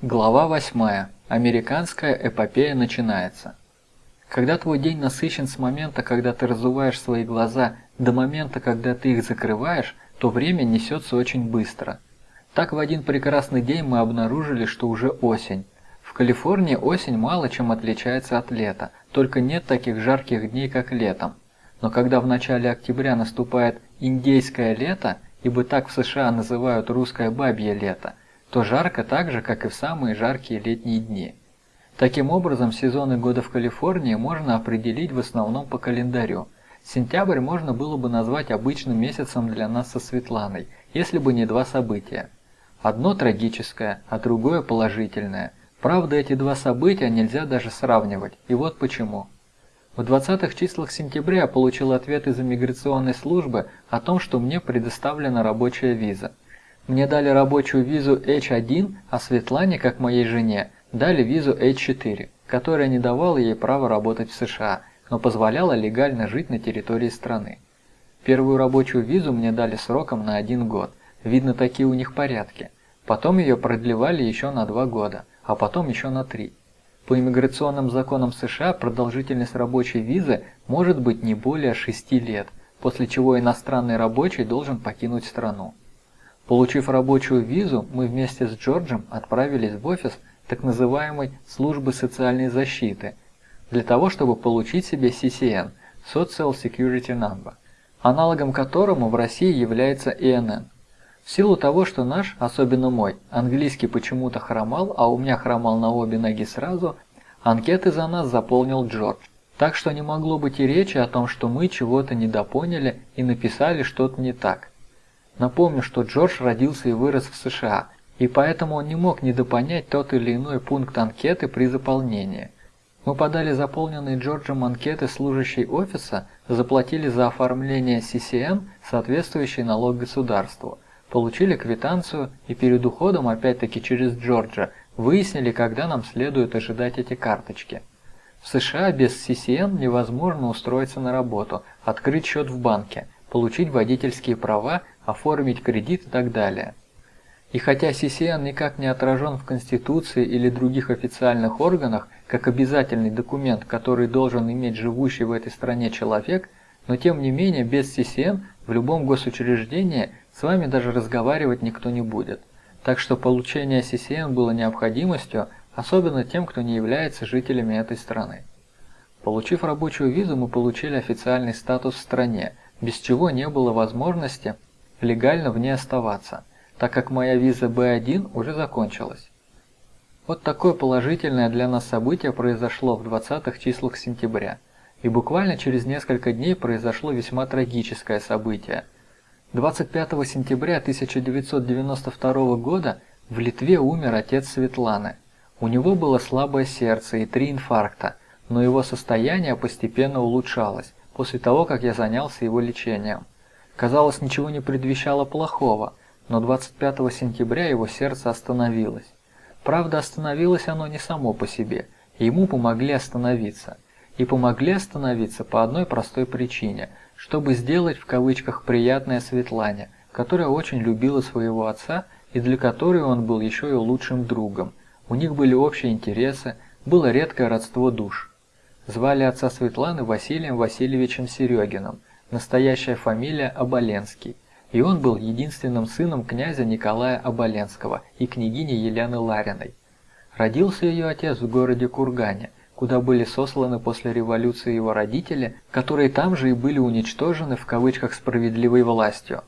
Глава 8. Американская эпопея начинается. Когда твой день насыщен с момента, когда ты разуваешь свои глаза, до момента, когда ты их закрываешь, то время несется очень быстро. Так в один прекрасный день мы обнаружили, что уже осень. В Калифорнии осень мало чем отличается от лета, только нет таких жарких дней, как летом. Но когда в начале октября наступает индейское лето, ибо так в США называют русское бабье лето, то жарко так же, как и в самые жаркие летние дни. Таким образом, сезоны года в Калифорнии можно определить в основном по календарю. Сентябрь можно было бы назвать обычным месяцем для нас со Светланой, если бы не два события. Одно трагическое, а другое положительное. Правда, эти два события нельзя даже сравнивать, и вот почему. В 20-х числах сентября я получил ответ из иммиграционной службы о том, что мне предоставлена рабочая виза – мне дали рабочую визу H1, а Светлане, как моей жене, дали визу H4, которая не давала ей права работать в США, но позволяла легально жить на территории страны. Первую рабочую визу мне дали сроком на один год. Видно, такие у них порядки. Потом ее продлевали еще на два года, а потом еще на три. По иммиграционным законам США продолжительность рабочей визы может быть не более 6 лет, после чего иностранный рабочий должен покинуть страну. Получив рабочую визу, мы вместе с Джорджем отправились в офис так называемой службы социальной защиты для того, чтобы получить себе CCN – Social Security Number, аналогом которому в России является ИНН. В силу того, что наш, особенно мой, английский почему-то хромал, а у меня хромал на обе ноги сразу, анкеты за нас заполнил Джордж. Так что не могло быть и речи о том, что мы чего-то недопоняли и написали что-то не так. Напомню, что Джордж родился и вырос в США, и поэтому он не мог недопонять тот или иной пункт анкеты при заполнении. Мы подали заполненные Джорджем анкеты служащей офиса, заплатили за оформление CCN, соответствующий налог государству, получили квитанцию и перед уходом опять-таки через Джорджа выяснили, когда нам следует ожидать эти карточки. В США без CCN невозможно устроиться на работу, открыть счет в банке, получить водительские права, оформить кредит и так далее. И хотя CCN никак не отражен в Конституции или других официальных органах, как обязательный документ, который должен иметь живущий в этой стране человек, но тем не менее без CCN в любом госучреждении с вами даже разговаривать никто не будет. Так что получение CCN было необходимостью, особенно тем, кто не является жителями этой страны. Получив рабочую визу, мы получили официальный статус в стране, без чего не было возможности легально в ней оставаться, так как моя виза B1 уже закончилась. Вот такое положительное для нас событие произошло в 20-х числах сентября, и буквально через несколько дней произошло весьма трагическое событие. 25 сентября 1992 года в Литве умер отец Светланы. У него было слабое сердце и три инфаркта, но его состояние постепенно улучшалось после того, как я занялся его лечением. Казалось, ничего не предвещало плохого, но 25 сентября его сердце остановилось. Правда, остановилось оно не само по себе, ему помогли остановиться. И помогли остановиться по одной простой причине, чтобы сделать в кавычках приятное Светлане, которая очень любила своего отца и для которой он был еще и лучшим другом. У них были общие интересы, было редкое родство душ. Звали отца Светланы Василием Васильевичем Серегиным, настоящая фамилия Оболенский, и он был единственным сыном князя Николая Оболенского и княгини Елены Лариной. Родился ее отец в городе Кургане, куда были сосланы после революции его родители, которые там же и были уничтожены в кавычках справедливой властью.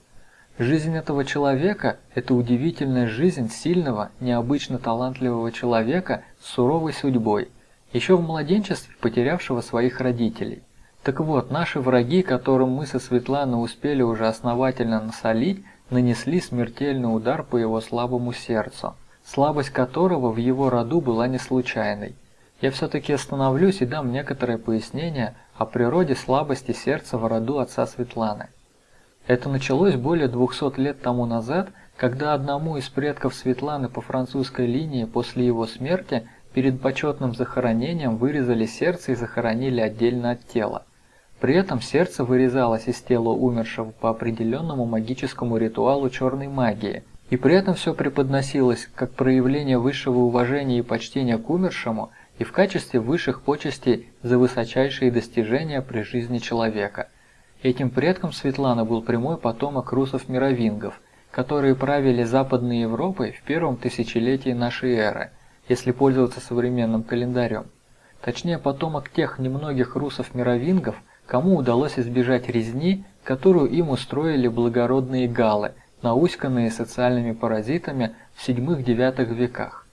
Жизнь этого человека – это удивительная жизнь сильного, необычно талантливого человека с суровой судьбой, еще в младенчестве потерявшего своих родителей. Так вот, наши враги, которым мы со Светланой успели уже основательно насолить, нанесли смертельный удар по его слабому сердцу, слабость которого в его роду была не случайной. Я все-таки остановлюсь и дам некоторое пояснение о природе слабости сердца в роду отца Светланы. Это началось более 200 лет тому назад, когда одному из предков Светланы по французской линии после его смерти перед почетным захоронением вырезали сердце и захоронили отдельно от тела. При этом сердце вырезалось из тела умершего по определенному магическому ритуалу черной магии, И при этом все преподносилось как проявление высшего уважения и почтения к умершему и в качестве высших почестей за высочайшие достижения при жизни человека. Этим предком Светланы был прямой потомок русов-мировингов, которые правили Западной Европой в первом тысячелетии нашей эры, если пользоваться современным календарем. Точнее, потомок тех немногих русов-мировингов, кому удалось избежать резни, которую им устроили благородные галлы, науськанные социальными паразитами в VII-IX веках.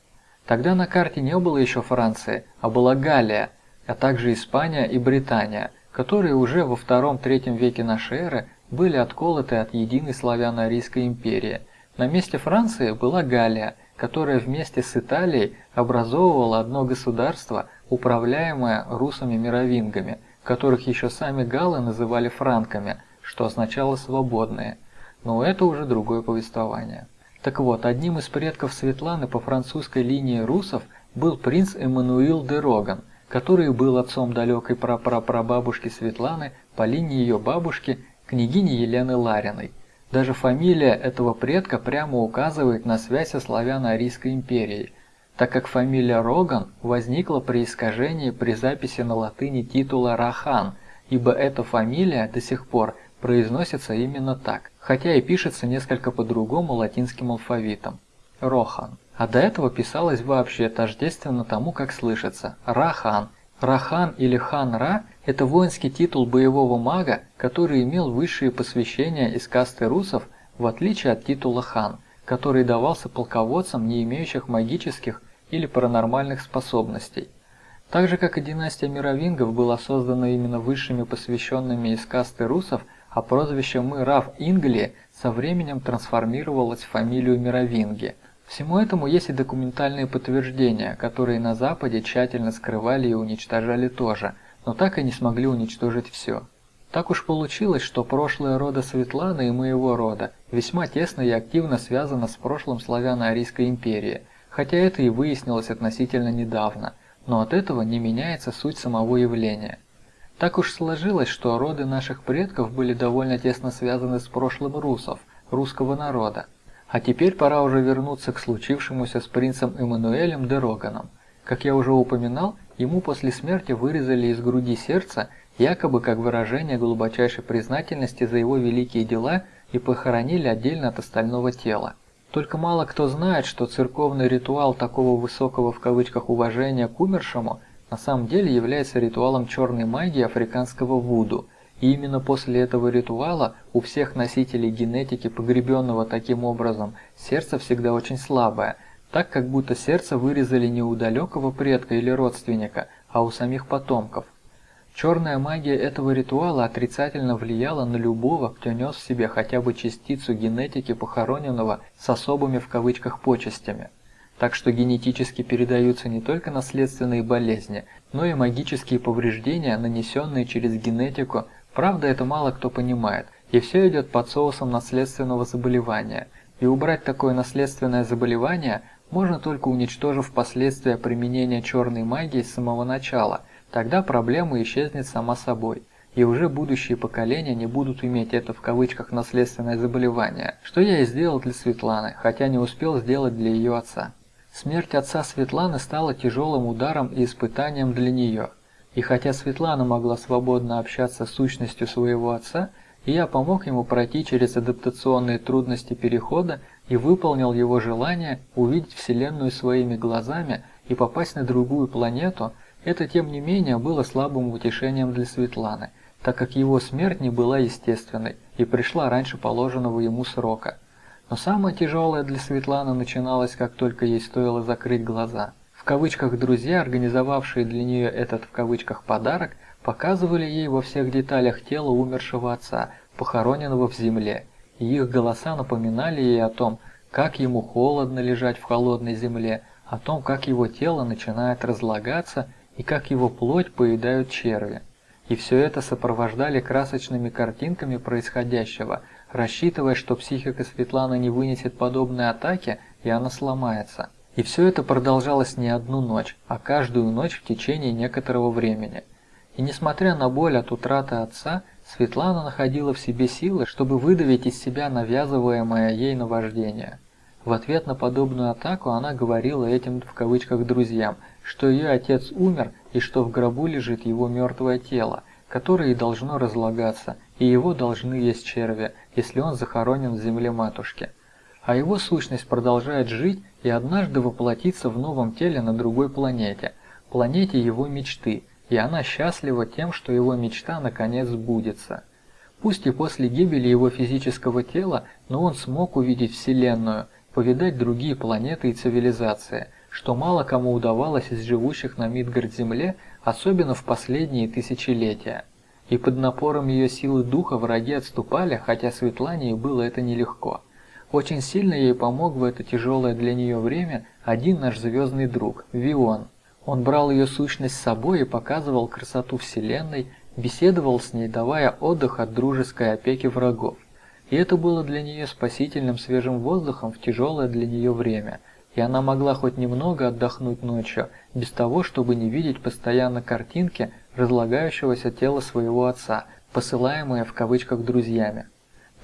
Тогда на карте не было еще Франции, а была Галлия, а также Испания и Британия, которые уже во II-III веке нашей эры были отколоты от единой славяно-арийской империи. На месте Франции была Галлия, которая вместе с Италией образовывала одно государство, управляемое русами-мировингами, которых еще сами галлы называли франками, что означало «свободные». Но это уже другое повествование. Так вот, одним из предков Светланы по французской линии русов был принц Эммануил де Роган, который был отцом далекой прапрапрабабушки Светланы по линии ее бабушки, княгини Елены Лариной. Даже фамилия этого предка прямо указывает на связь со славяно-арийской империей, так как фамилия Роган возникла при искажении при записи на латыни титула Рахан, ибо эта фамилия до сих пор произносится именно так, хотя и пишется несколько по-другому латинским алфавитом – Рохан. А до этого писалось вообще тождественно тому, как слышится – Рахан. Рахан или Хан-Ра – это воинский титул боевого мага, который имел высшие посвящения из касты русов, в отличие от титула хан, который давался полководцам, не имеющих магических или паранормальных способностей. Так же, как и династия мировингов была создана именно высшими посвященными из касты русов, а прозвище Мырав Ингли со временем трансформировалось в фамилию Мировинги. Всему этому есть и документальные подтверждения, которые на Западе тщательно скрывали и уничтожали тоже, но так и не смогли уничтожить все. Так уж получилось, что прошлое рода Светланы и моего рода весьма тесно и активно связано с прошлым славяно-арийской империи – хотя это и выяснилось относительно недавно, но от этого не меняется суть самого явления. Так уж сложилось, что роды наших предков были довольно тесно связаны с прошлым русов, русского народа. А теперь пора уже вернуться к случившемуся с принцем Эммануэлем де Роганом. Как я уже упоминал, ему после смерти вырезали из груди сердце, якобы как выражение глубочайшей признательности за его великие дела и похоронили отдельно от остального тела. Только мало кто знает, что церковный ритуал такого высокого в кавычках уважения к умершему на самом деле является ритуалом черной магии африканского вуду. И именно после этого ритуала у всех носителей генетики, погребенного таким образом, сердце всегда очень слабое, так как будто сердце вырезали не у далекого предка или родственника, а у самих потомков. Черная магия этого ритуала отрицательно влияла на любого, кто нес в себе хотя бы частицу генетики похороненного с особыми в кавычках почестями. Так что генетически передаются не только наследственные болезни, но и магические повреждения, нанесенные через генетику. Правда, это мало кто понимает, и все идет под соусом наследственного заболевания. И убрать такое наследственное заболевание можно только уничтожив последствия применения черной магии с самого начала – Тогда проблема исчезнет сама собой, и уже будущие поколения не будут иметь это в кавычках наследственное заболевание, что я и сделал для Светланы, хотя не успел сделать для ее отца. Смерть отца Светланы стала тяжелым ударом и испытанием для нее. И хотя Светлана могла свободно общаться с сущностью своего отца, я помог ему пройти через адаптационные трудности перехода и выполнил его желание увидеть Вселенную своими глазами и попасть на другую планету – это, тем не менее, было слабым утешением для Светланы, так как его смерть не была естественной и пришла раньше положенного ему срока. Но самое тяжелое для Светланы начиналось, как только ей стоило закрыть глаза. Кавычках «друзья», организовавшие для нее этот в кавычках «подарок», показывали ей во всех деталях тело умершего отца, похороненного в земле, и их голоса напоминали ей о том, как ему холодно лежать в холодной земле, о том, как его тело начинает разлагаться и как его плоть поедают черви. И все это сопровождали красочными картинками происходящего, рассчитывая, что психика Светланы не вынесет подобной атаки и она сломается. И все это продолжалось не одну ночь, а каждую ночь в течение некоторого времени. И несмотря на боль от утраты отца, Светлана находила в себе силы, чтобы выдавить из себя навязываемое ей наваждение. В ответ на подобную атаку она говорила этим в кавычках друзьям, что ее отец умер и что в гробу лежит его мертвое тело, которое и должно разлагаться, и его должны есть черви, если он захоронен в земле матушки. А его сущность продолжает жить и однажды воплотиться в новом теле на другой планете, планете его мечты, и она счастлива тем, что его мечта наконец сбудется. Пусть и после гибели его физического тела, но он смог увидеть Вселенную, повидать другие планеты и цивилизации, что мало кому удавалось из живущих на Мидгард-Земле, особенно в последние тысячелетия. И под напором ее силы духа враги отступали, хотя Светлане и было это нелегко. Очень сильно ей помог в это тяжелое для нее время один наш звездный друг, Вион. Он брал ее сущность с собой и показывал красоту Вселенной, беседовал с ней, давая отдых от дружеской опеки врагов. И это было для нее спасительным свежим воздухом в тяжелое для нее время, и она могла хоть немного отдохнуть ночью, без того, чтобы не видеть постоянно картинки разлагающегося тела своего отца, посылаемые в кавычках друзьями.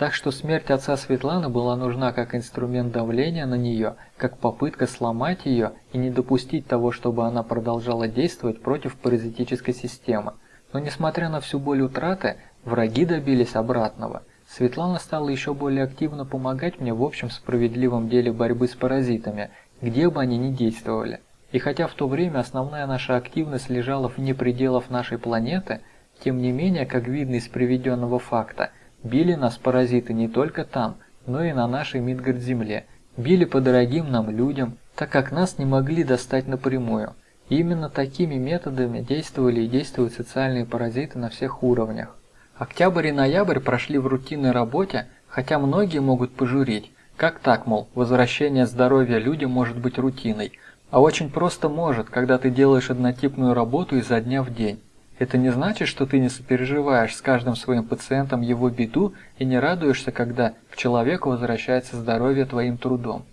Так что смерть отца Светланы была нужна как инструмент давления на нее, как попытка сломать ее и не допустить того, чтобы она продолжала действовать против паразитической системы. Но несмотря на всю боль утраты, враги добились обратного. Светлана стала еще более активно помогать мне в общем справедливом деле борьбы с паразитами, где бы они ни действовали. И хотя в то время основная наша активность лежала вне пределов нашей планеты, тем не менее, как видно из приведенного факта, били нас паразиты не только там, но и на нашей Мидгард-Земле, били по дорогим нам людям, так как нас не могли достать напрямую. И именно такими методами действовали и действуют социальные паразиты на всех уровнях. Октябрь и ноябрь прошли в рутинной работе, хотя многие могут пожурить, как так, мол, возвращение здоровья людям может быть рутиной, а очень просто может, когда ты делаешь однотипную работу изо дня в день. Это не значит, что ты не сопереживаешь с каждым своим пациентом его беду и не радуешься, когда к человеку возвращается здоровье твоим трудом.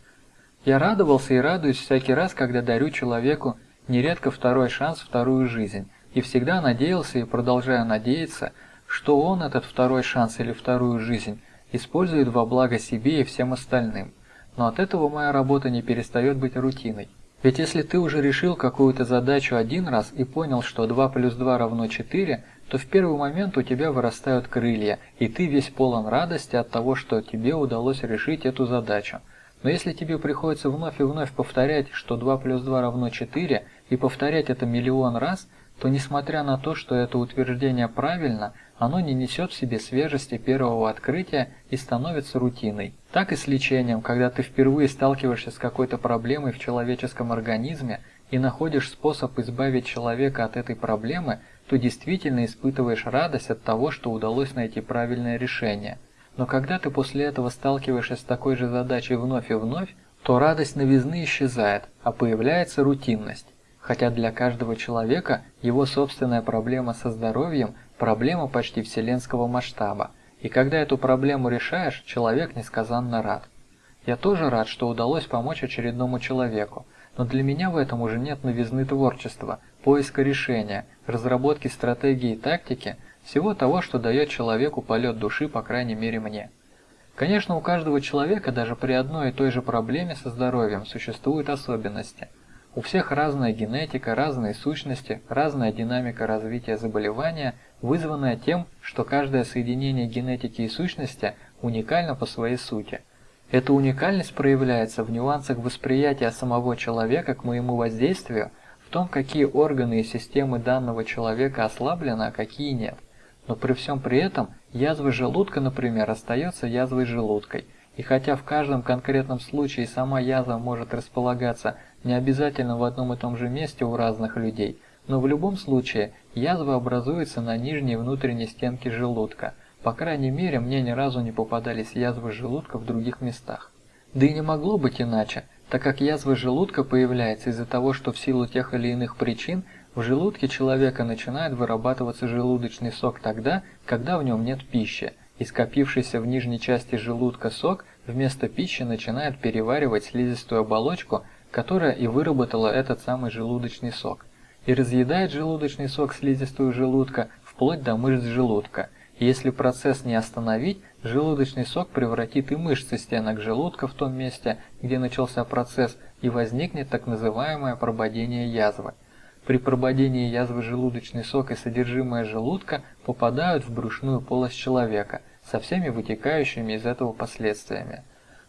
Я радовался и радуюсь всякий раз, когда дарю человеку нередко второй шанс, вторую жизнь, и всегда надеялся и продолжаю надеяться, что он этот второй шанс или вторую жизнь использует во благо себе и всем остальным. Но от этого моя работа не перестает быть рутиной. Ведь если ты уже решил какую-то задачу один раз и понял, что 2 плюс 2 равно 4, то в первый момент у тебя вырастают крылья, и ты весь полон радости от того, что тебе удалось решить эту задачу. Но если тебе приходится вновь и вновь повторять, что 2 плюс 2 равно 4, и повторять это миллион раз, то несмотря на то, что это утверждение правильно, оно не несет в себе свежести первого открытия и становится рутиной. Так и с лечением, когда ты впервые сталкиваешься с какой-то проблемой в человеческом организме и находишь способ избавить человека от этой проблемы, то действительно испытываешь радость от того, что удалось найти правильное решение. Но когда ты после этого сталкиваешься с такой же задачей вновь и вновь, то радость новизны исчезает, а появляется рутинность. Хотя для каждого человека его собственная проблема со здоровьем Проблема почти вселенского масштаба, и когда эту проблему решаешь, человек несказанно рад. Я тоже рад, что удалось помочь очередному человеку, но для меня в этом уже нет новизны творчества, поиска решения, разработки стратегии и тактики, всего того, что дает человеку полет души, по крайней мере мне. Конечно, у каждого человека даже при одной и той же проблеме со здоровьем существуют особенности – у всех разная генетика, разные сущности, разная динамика развития заболевания, вызванная тем, что каждое соединение генетики и сущности уникально по своей сути. Эта уникальность проявляется в нюансах восприятия самого человека к моему воздействию, в том, какие органы и системы данного человека ослаблены, а какие нет. Но при всем при этом язва желудка, например, остается язвой желудкой, и хотя в каждом конкретном случае сама язва может располагаться не обязательно в одном и том же месте у разных людей, но в любом случае язва образуется на нижней внутренней стенке желудка. По крайней мере, мне ни разу не попадались язвы желудка в других местах. Да и не могло быть иначе, так как язва желудка появляется из-за того, что в силу тех или иных причин в желудке человека начинает вырабатываться желудочный сок тогда, когда в нем нет пищи, и скопившийся в нижней части желудка сок вместо пищи начинает переваривать слизистую оболочку, которая и выработала этот самый желудочный сок, и разъедает желудочный сок слизистую желудка вплоть до мышц желудка, если процесс не остановить, желудочный сок превратит и мышцы стенок желудка в том месте, где начался процесс, и возникнет так называемое прободение язвы. При прободении язвы желудочный сок и содержимое желудка попадают в брюшную полость человека со всеми вытекающими из этого последствиями.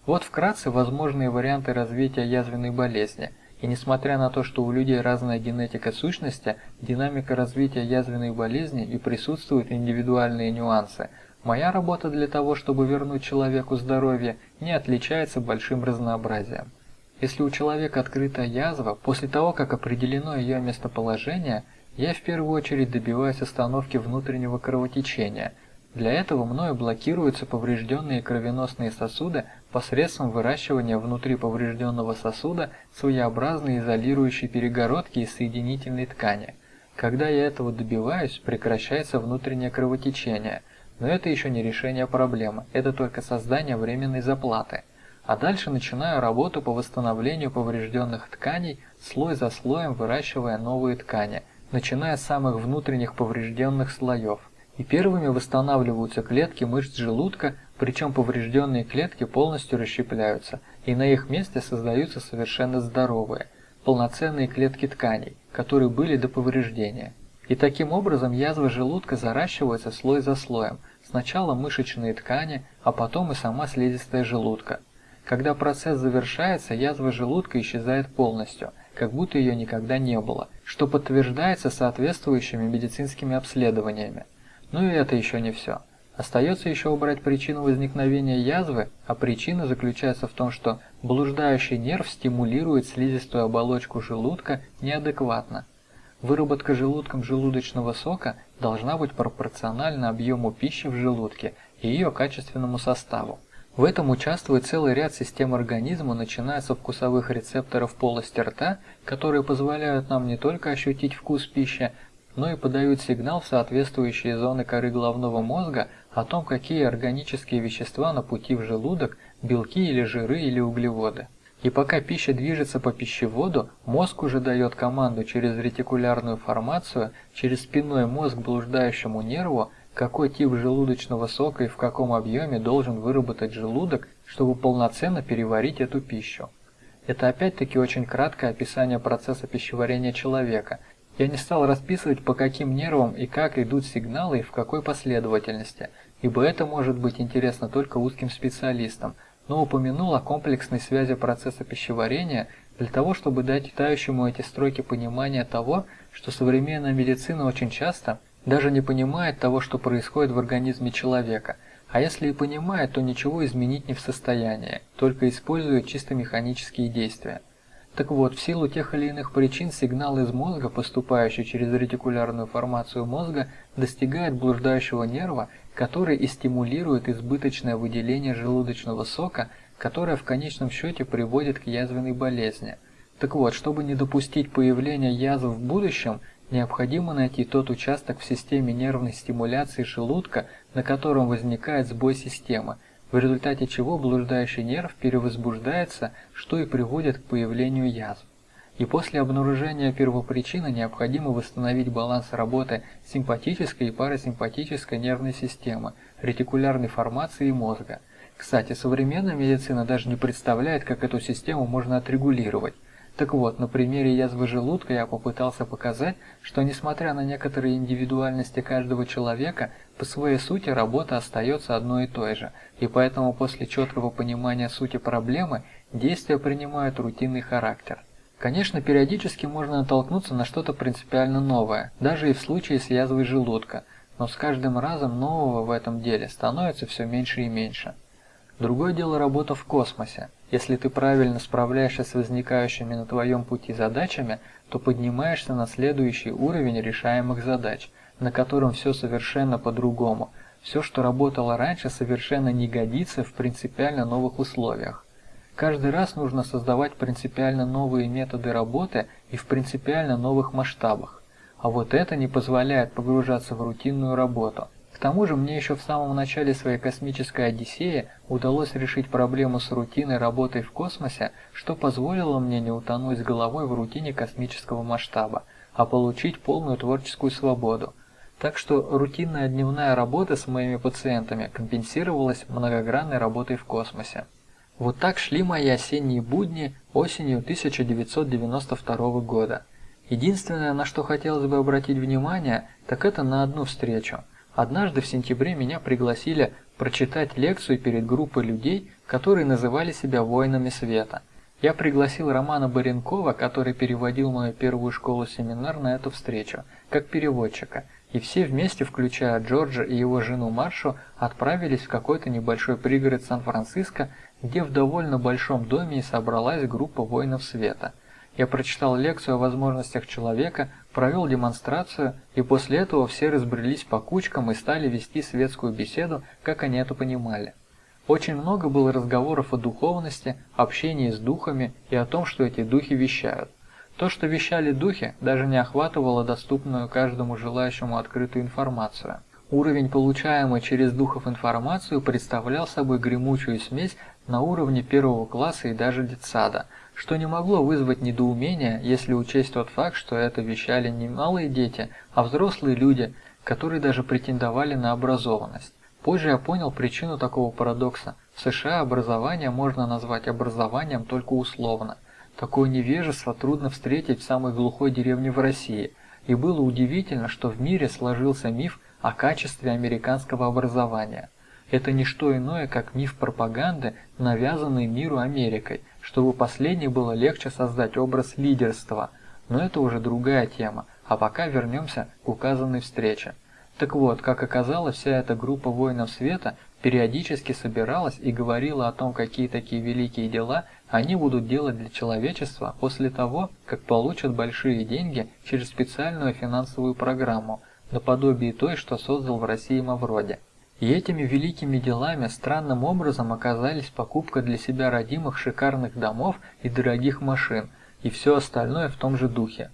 Вот вкратце возможные варианты развития язвенной болезни. И несмотря на то, что у людей разная генетика сущности, динамика развития язвенной болезни и присутствуют индивидуальные нюансы. Моя работа для того, чтобы вернуть человеку здоровье, не отличается большим разнообразием. Если у человека открыта язва, после того, как определено ее местоположение, я в первую очередь добиваюсь остановки внутреннего кровотечения. Для этого мною блокируются поврежденные кровеносные сосуды посредством выращивания внутри поврежденного сосуда своеобразной изолирующей перегородки из соединительной ткани. Когда я этого добиваюсь, прекращается внутреннее кровотечение. Но это еще не решение проблемы, это только создание временной заплаты – а дальше начинаю работу по восстановлению поврежденных тканей, слой за слоем выращивая новые ткани, начиная с самых внутренних поврежденных слоев. И первыми восстанавливаются клетки мышц желудка, причем поврежденные клетки полностью расщепляются, и на их месте создаются совершенно здоровые, полноценные клетки тканей, которые были до повреждения. И таким образом язва желудка заращивается слой за слоем, сначала мышечные ткани, а потом и сама слизистая желудка – когда процесс завершается, язва желудка исчезает полностью, как будто ее никогда не было, что подтверждается соответствующими медицинскими обследованиями. Но и это еще не все. Остается еще убрать причину возникновения язвы, а причина заключается в том, что блуждающий нерв стимулирует слизистую оболочку желудка неадекватно. Выработка желудком желудочного сока должна быть пропорциональна объему пищи в желудке и ее качественному составу. В этом участвует целый ряд систем организма, начиная со вкусовых рецепторов полости рта, которые позволяют нам не только ощутить вкус пищи, но и подают сигнал в соответствующие зоны коры головного мозга о том, какие органические вещества на пути в желудок, белки или жиры или углеводы. И пока пища движется по пищеводу, мозг уже дает команду через ретикулярную формацию, через спинной мозг блуждающему нерву, какой тип желудочного сока и в каком объеме должен выработать желудок, чтобы полноценно переварить эту пищу. Это опять-таки очень краткое описание процесса пищеварения человека. Я не стал расписывать, по каким нервам и как идут сигналы и в какой последовательности, ибо это может быть интересно только узким специалистам, но упомянул о комплексной связи процесса пищеварения для того, чтобы дать читающему эти строки понимание того, что современная медицина очень часто – даже не понимает того, что происходит в организме человека, а если и понимает, то ничего изменить не в состоянии, только использует чисто механические действия. Так вот, в силу тех или иных причин сигнал из мозга, поступающий через ретикулярную формацию мозга, достигает блуждающего нерва, который и стимулирует избыточное выделение желудочного сока, которое в конечном счете приводит к язвенной болезни. Так вот, чтобы не допустить появления язв в будущем, Необходимо найти тот участок в системе нервной стимуляции желудка, на котором возникает сбой системы, в результате чего блуждающий нерв перевозбуждается, что и приводит к появлению язв. И после обнаружения первопричины необходимо восстановить баланс работы симпатической и парасимпатической нервной системы, ретикулярной формации и мозга. Кстати, современная медицина даже не представляет, как эту систему можно отрегулировать. Так вот, на примере язвы желудка я попытался показать, что несмотря на некоторые индивидуальности каждого человека, по своей сути работа остается одной и той же, и поэтому после четкого понимания сути проблемы действия принимают рутинный характер. Конечно, периодически можно натолкнуться на что-то принципиально новое, даже и в случае с язвой желудка, но с каждым разом нового в этом деле становится все меньше и меньше. Другое дело работа в космосе. Если ты правильно справляешься с возникающими на твоем пути задачами, то поднимаешься на следующий уровень решаемых задач, на котором все совершенно по-другому. Все, что работало раньше, совершенно не годится в принципиально новых условиях. Каждый раз нужно создавать принципиально новые методы работы и в принципиально новых масштабах. А вот это не позволяет погружаться в рутинную работу – тому же мне еще в самом начале своей космической Одиссеи удалось решить проблему с рутиной работой в космосе, что позволило мне не утонуть с головой в рутине космического масштаба, а получить полную творческую свободу. Так что рутинная дневная работа с моими пациентами компенсировалась многогранной работой в космосе. Вот так шли мои осенние будни осенью 1992 года. Единственное, на что хотелось бы обратить внимание, так это на одну встречу. Однажды в сентябре меня пригласили прочитать лекцию перед группой людей, которые называли себя воинами света. Я пригласил Романа Баренкова, который переводил мою первую школу-семинар на эту встречу, как переводчика, и все вместе, включая Джорджа и его жену Маршу, отправились в какой-то небольшой пригород Сан-Франциско, где в довольно большом доме и собралась группа воинов света. Я прочитал лекцию о возможностях человека, провел демонстрацию, и после этого все разбрелись по кучкам и стали вести светскую беседу, как они это понимали. Очень много было разговоров о духовности, общении с духами и о том, что эти духи вещают. То, что вещали духи, даже не охватывало доступную каждому желающему открытую информацию. Уровень, получаемый через духов информацию, представлял собой гремучую смесь на уровне первого класса и даже детсада, что не могло вызвать недоумения, если учесть тот факт, что это вещали не малые дети, а взрослые люди, которые даже претендовали на образованность. Позже я понял причину такого парадокса. В США образование можно назвать образованием только условно. Такое невежество трудно встретить в самой глухой деревне в России, и было удивительно, что в мире сложился миф о качестве американского образования. Это не что иное, как миф пропаганды, навязанный миру Америкой, чтобы последней было легче создать образ лидерства. Но это уже другая тема, а пока вернемся к указанной встрече. Так вот, как оказалось, вся эта группа воинов света периодически собиралась и говорила о том, какие такие великие дела они будут делать для человечества после того, как получат большие деньги через специальную финансовую программу, наподобие той, что создал в России Мавроди. И этими великими делами странным образом оказались покупка для себя родимых шикарных домов и дорогих машин, и все остальное в том же духе.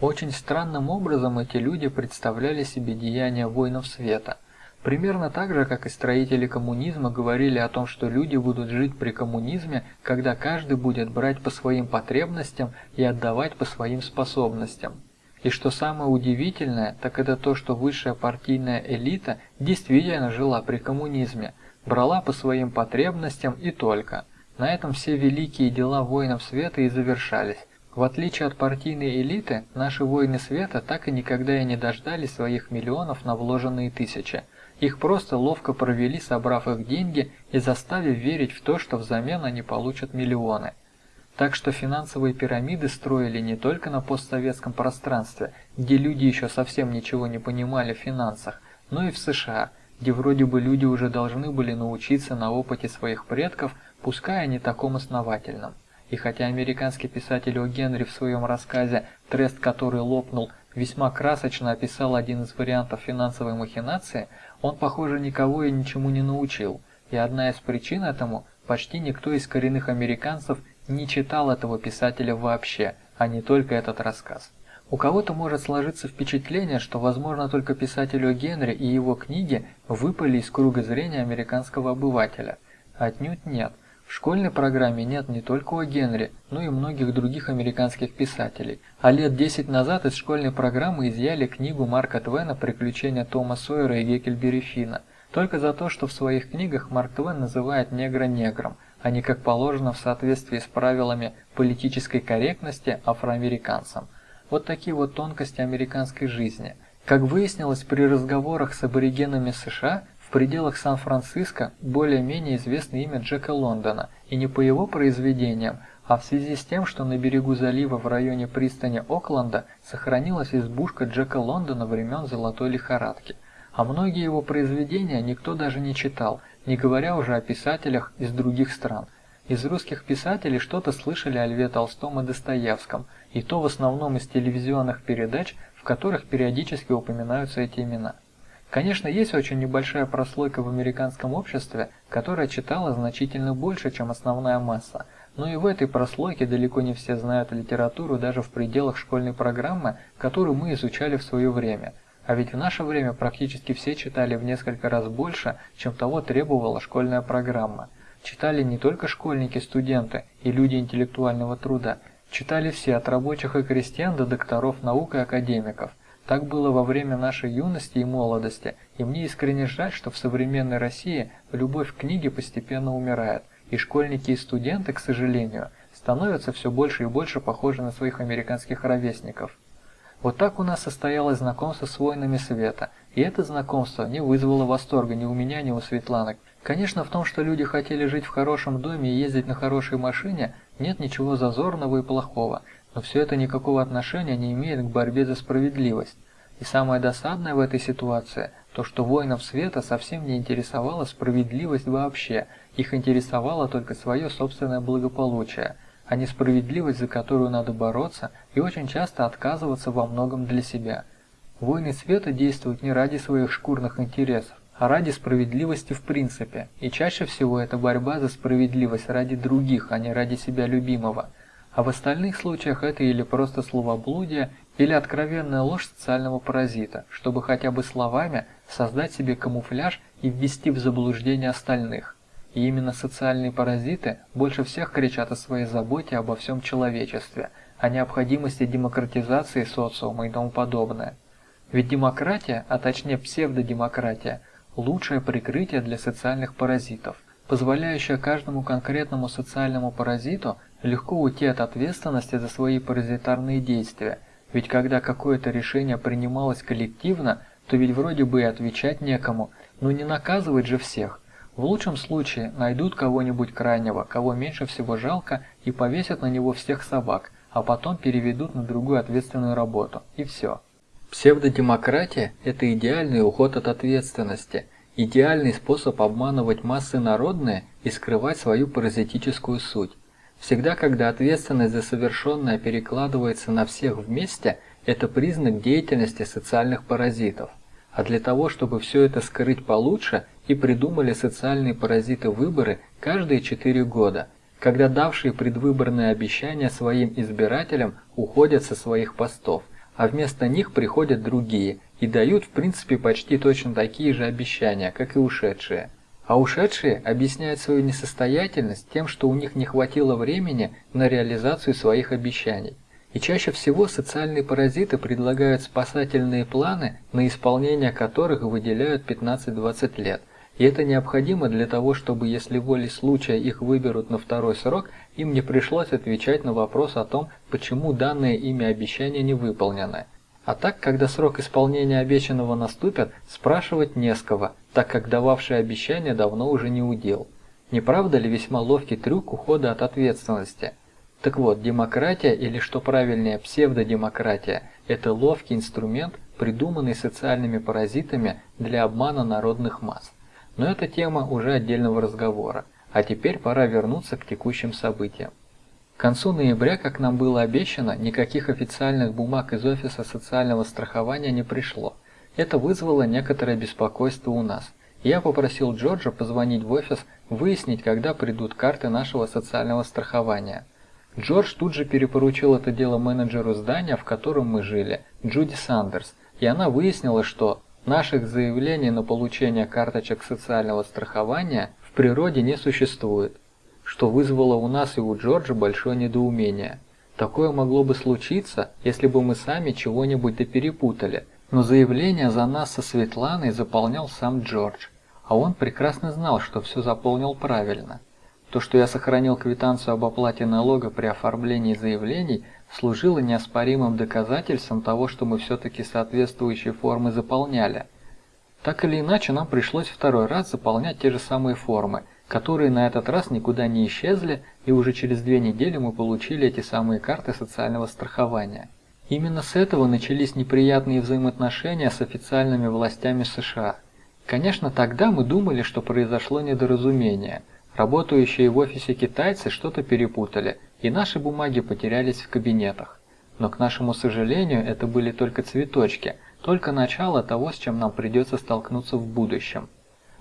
Очень странным образом эти люди представляли себе деяния воинов света. Примерно так же, как и строители коммунизма говорили о том, что люди будут жить при коммунизме, когда каждый будет брать по своим потребностям и отдавать по своим способностям. И что самое удивительное, так это то, что высшая партийная элита действительно жила при коммунизме, брала по своим потребностям и только. На этом все великие дела воинов света и завершались. В отличие от партийной элиты, наши воины света так и никогда и не дождались своих миллионов на вложенные тысячи. Их просто ловко провели, собрав их деньги и заставив верить в то, что взамен они получат миллионы. Так что финансовые пирамиды строили не только на постсоветском пространстве, где люди еще совсем ничего не понимали в финансах, но и в США, где вроде бы люди уже должны были научиться на опыте своих предков, пускай и не таком основательном. И хотя американский писатель О. Генри в своем рассказе «Трест, который лопнул» весьма красочно описал один из вариантов финансовой махинации, он, похоже, никого и ничему не научил. И одна из причин этому – почти никто из коренных американцев не читал этого писателя вообще, а не только этот рассказ. У кого-то может сложиться впечатление, что, возможно, только писателю Генри и его книги выпали из круга зрения американского обывателя. Отнюдь нет. В школьной программе нет не только о Генри, но и многих других американских писателей. А лет 10 назад из школьной программы изъяли книгу Марка Твена «Приключения Тома Сойера и Геккельбери Финна». Только за то, что в своих книгах Марк Твен называет негра негром, а не как положено в соответствии с правилами политической корректности афроамериканцам. Вот такие вот тонкости американской жизни. Как выяснилось при разговорах с аборигенами США, в пределах Сан-Франциско более-менее известно имя Джека Лондона, и не по его произведениям, а в связи с тем, что на берегу залива в районе пристани Окленда сохранилась избушка Джека Лондона времен Золотой лихорадки. А многие его произведения никто даже не читал, не говоря уже о писателях из других стран. Из русских писателей что-то слышали о Льве Толстом и Достоевском, и то в основном из телевизионных передач, в которых периодически упоминаются эти имена. Конечно, есть очень небольшая прослойка в американском обществе, которая читала значительно больше, чем основная масса, но и в этой прослойке далеко не все знают литературу даже в пределах школьной программы, которую мы изучали в свое время. А ведь в наше время практически все читали в несколько раз больше, чем того требовала школьная программа. Читали не только школьники, студенты и люди интеллектуального труда, читали все от рабочих и крестьян до докторов наук и академиков. Так было во время нашей юности и молодости, и мне искренне жаль, что в современной России любовь к книге постепенно умирает, и школьники и студенты, к сожалению, становятся все больше и больше похожи на своих американских ровесников. Вот так у нас состоялось знакомство с воинами света, и это знакомство не вызвало восторга ни у меня, ни у Светланок. Конечно, в том, что люди хотели жить в хорошем доме и ездить на хорошей машине, нет ничего зазорного и плохого, но все это никакого отношения не имеет к борьбе за справедливость. И самое досадное в этой ситуации – то, что воинов света совсем не интересовала справедливость вообще, их интересовало только свое собственное благополучие, а не справедливость, за которую надо бороться и очень часто отказываться во многом для себя. Воины света действуют не ради своих шкурных интересов, а ради справедливости в принципе, и чаще всего это борьба за справедливость ради других, а не ради себя любимого. А в остальных случаях это или просто словоблудие, или откровенная ложь социального паразита, чтобы хотя бы словами создать себе камуфляж и ввести в заблуждение остальных. И именно социальные паразиты больше всех кричат о своей заботе обо всем человечестве, о необходимости демократизации социума и тому подобное. Ведь демократия, а точнее псевдодемократия – лучшее прикрытие для социальных паразитов, позволяющее каждому конкретному социальному паразиту легко уйти от ответственности за свои паразитарные действия, ведь когда какое-то решение принималось коллективно, то ведь вроде бы и отвечать некому, но не наказывать же всех. В лучшем случае найдут кого-нибудь крайнего, кого меньше всего жалко, и повесят на него всех собак, а потом переведут на другую ответственную работу, и все. Псевдодемократия – это идеальный уход от ответственности, идеальный способ обманывать массы народные и скрывать свою паразитическую суть. Всегда, когда ответственность за совершенное перекладывается на всех вместе, это признак деятельности социальных паразитов. А для того, чтобы все это скрыть получше, и придумали социальные паразиты выборы каждые 4 года, когда давшие предвыборные обещания своим избирателям уходят со своих постов а вместо них приходят другие и дают в принципе почти точно такие же обещания, как и ушедшие. А ушедшие объясняют свою несостоятельность тем, что у них не хватило времени на реализацию своих обещаний. И чаще всего социальные паразиты предлагают спасательные планы, на исполнение которых выделяют 15-20 лет, и это необходимо для того, чтобы если волей случая их выберут на второй срок, им не пришлось отвечать на вопрос о том, почему данное ими обещание не выполнено. А так, когда срок исполнения обещанного наступит, спрашивать не с кого, так как дававший обещание давно уже не удел. Не правда ли весьма ловкий трюк ухода от ответственности? Так вот, демократия или что правильнее псевдодемократия – это ловкий инструмент, придуманный социальными паразитами для обмана народных масс. Но это тема уже отдельного разговора, а теперь пора вернуться к текущим событиям. К концу ноября, как нам было обещано, никаких официальных бумаг из офиса социального страхования не пришло. Это вызвало некоторое беспокойство у нас. Я попросил Джорджа позвонить в офис, выяснить, когда придут карты нашего социального страхования. Джордж тут же перепоручил это дело менеджеру здания, в котором мы жили, Джуди Сандерс, и она выяснила, что Наших заявлений на получение карточек социального страхования в природе не существует, что вызвало у нас и у Джорджа большое недоумение. Такое могло бы случиться, если бы мы сами чего-нибудь да перепутали, но заявление за нас со Светланой заполнял сам Джордж, а он прекрасно знал, что все заполнил правильно. То, что я сохранил квитанцию об оплате налога при оформлении заявлений, служило неоспоримым доказательством того, что мы все-таки соответствующие формы заполняли. Так или иначе, нам пришлось второй раз заполнять те же самые формы, которые на этот раз никуда не исчезли, и уже через две недели мы получили эти самые карты социального страхования. Именно с этого начались неприятные взаимоотношения с официальными властями США. Конечно, тогда мы думали, что произошло недоразумение – Работающие в офисе китайцы что-то перепутали, и наши бумаги потерялись в кабинетах. Но, к нашему сожалению, это были только цветочки, только начало того, с чем нам придется столкнуться в будущем.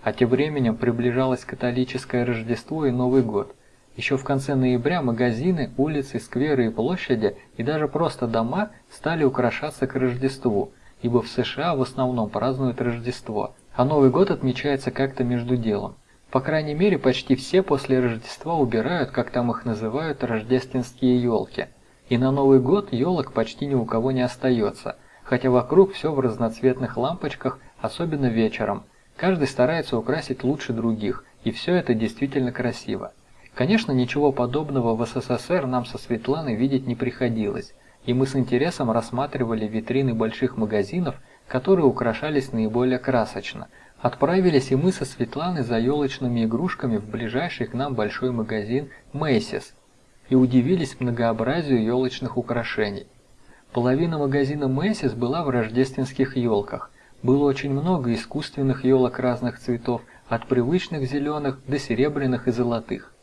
А тем временем приближалось католическое Рождество и Новый год. Еще в конце ноября магазины, улицы, скверы и площади, и даже просто дома стали украшаться к Рождеству, ибо в США в основном празднуют Рождество, а Новый год отмечается как-то между делом. По крайней мере, почти все после Рождества убирают, как там их называют, рождественские елки. И на Новый год елок почти ни у кого не остается, хотя вокруг все в разноцветных лампочках, особенно вечером. Каждый старается украсить лучше других, и все это действительно красиво. Конечно, ничего подобного в СССР нам со Светланой видеть не приходилось, и мы с интересом рассматривали витрины больших магазинов, которые украшались наиболее красочно. Отправились и мы со Светланой за елочными игрушками в ближайший к нам большой магазин Macy's и удивились многообразию елочных украшений. Половина магазина Macy's была в рождественских елках. Было очень много искусственных елок разных цветов, от привычных зеленых до серебряных и золотых.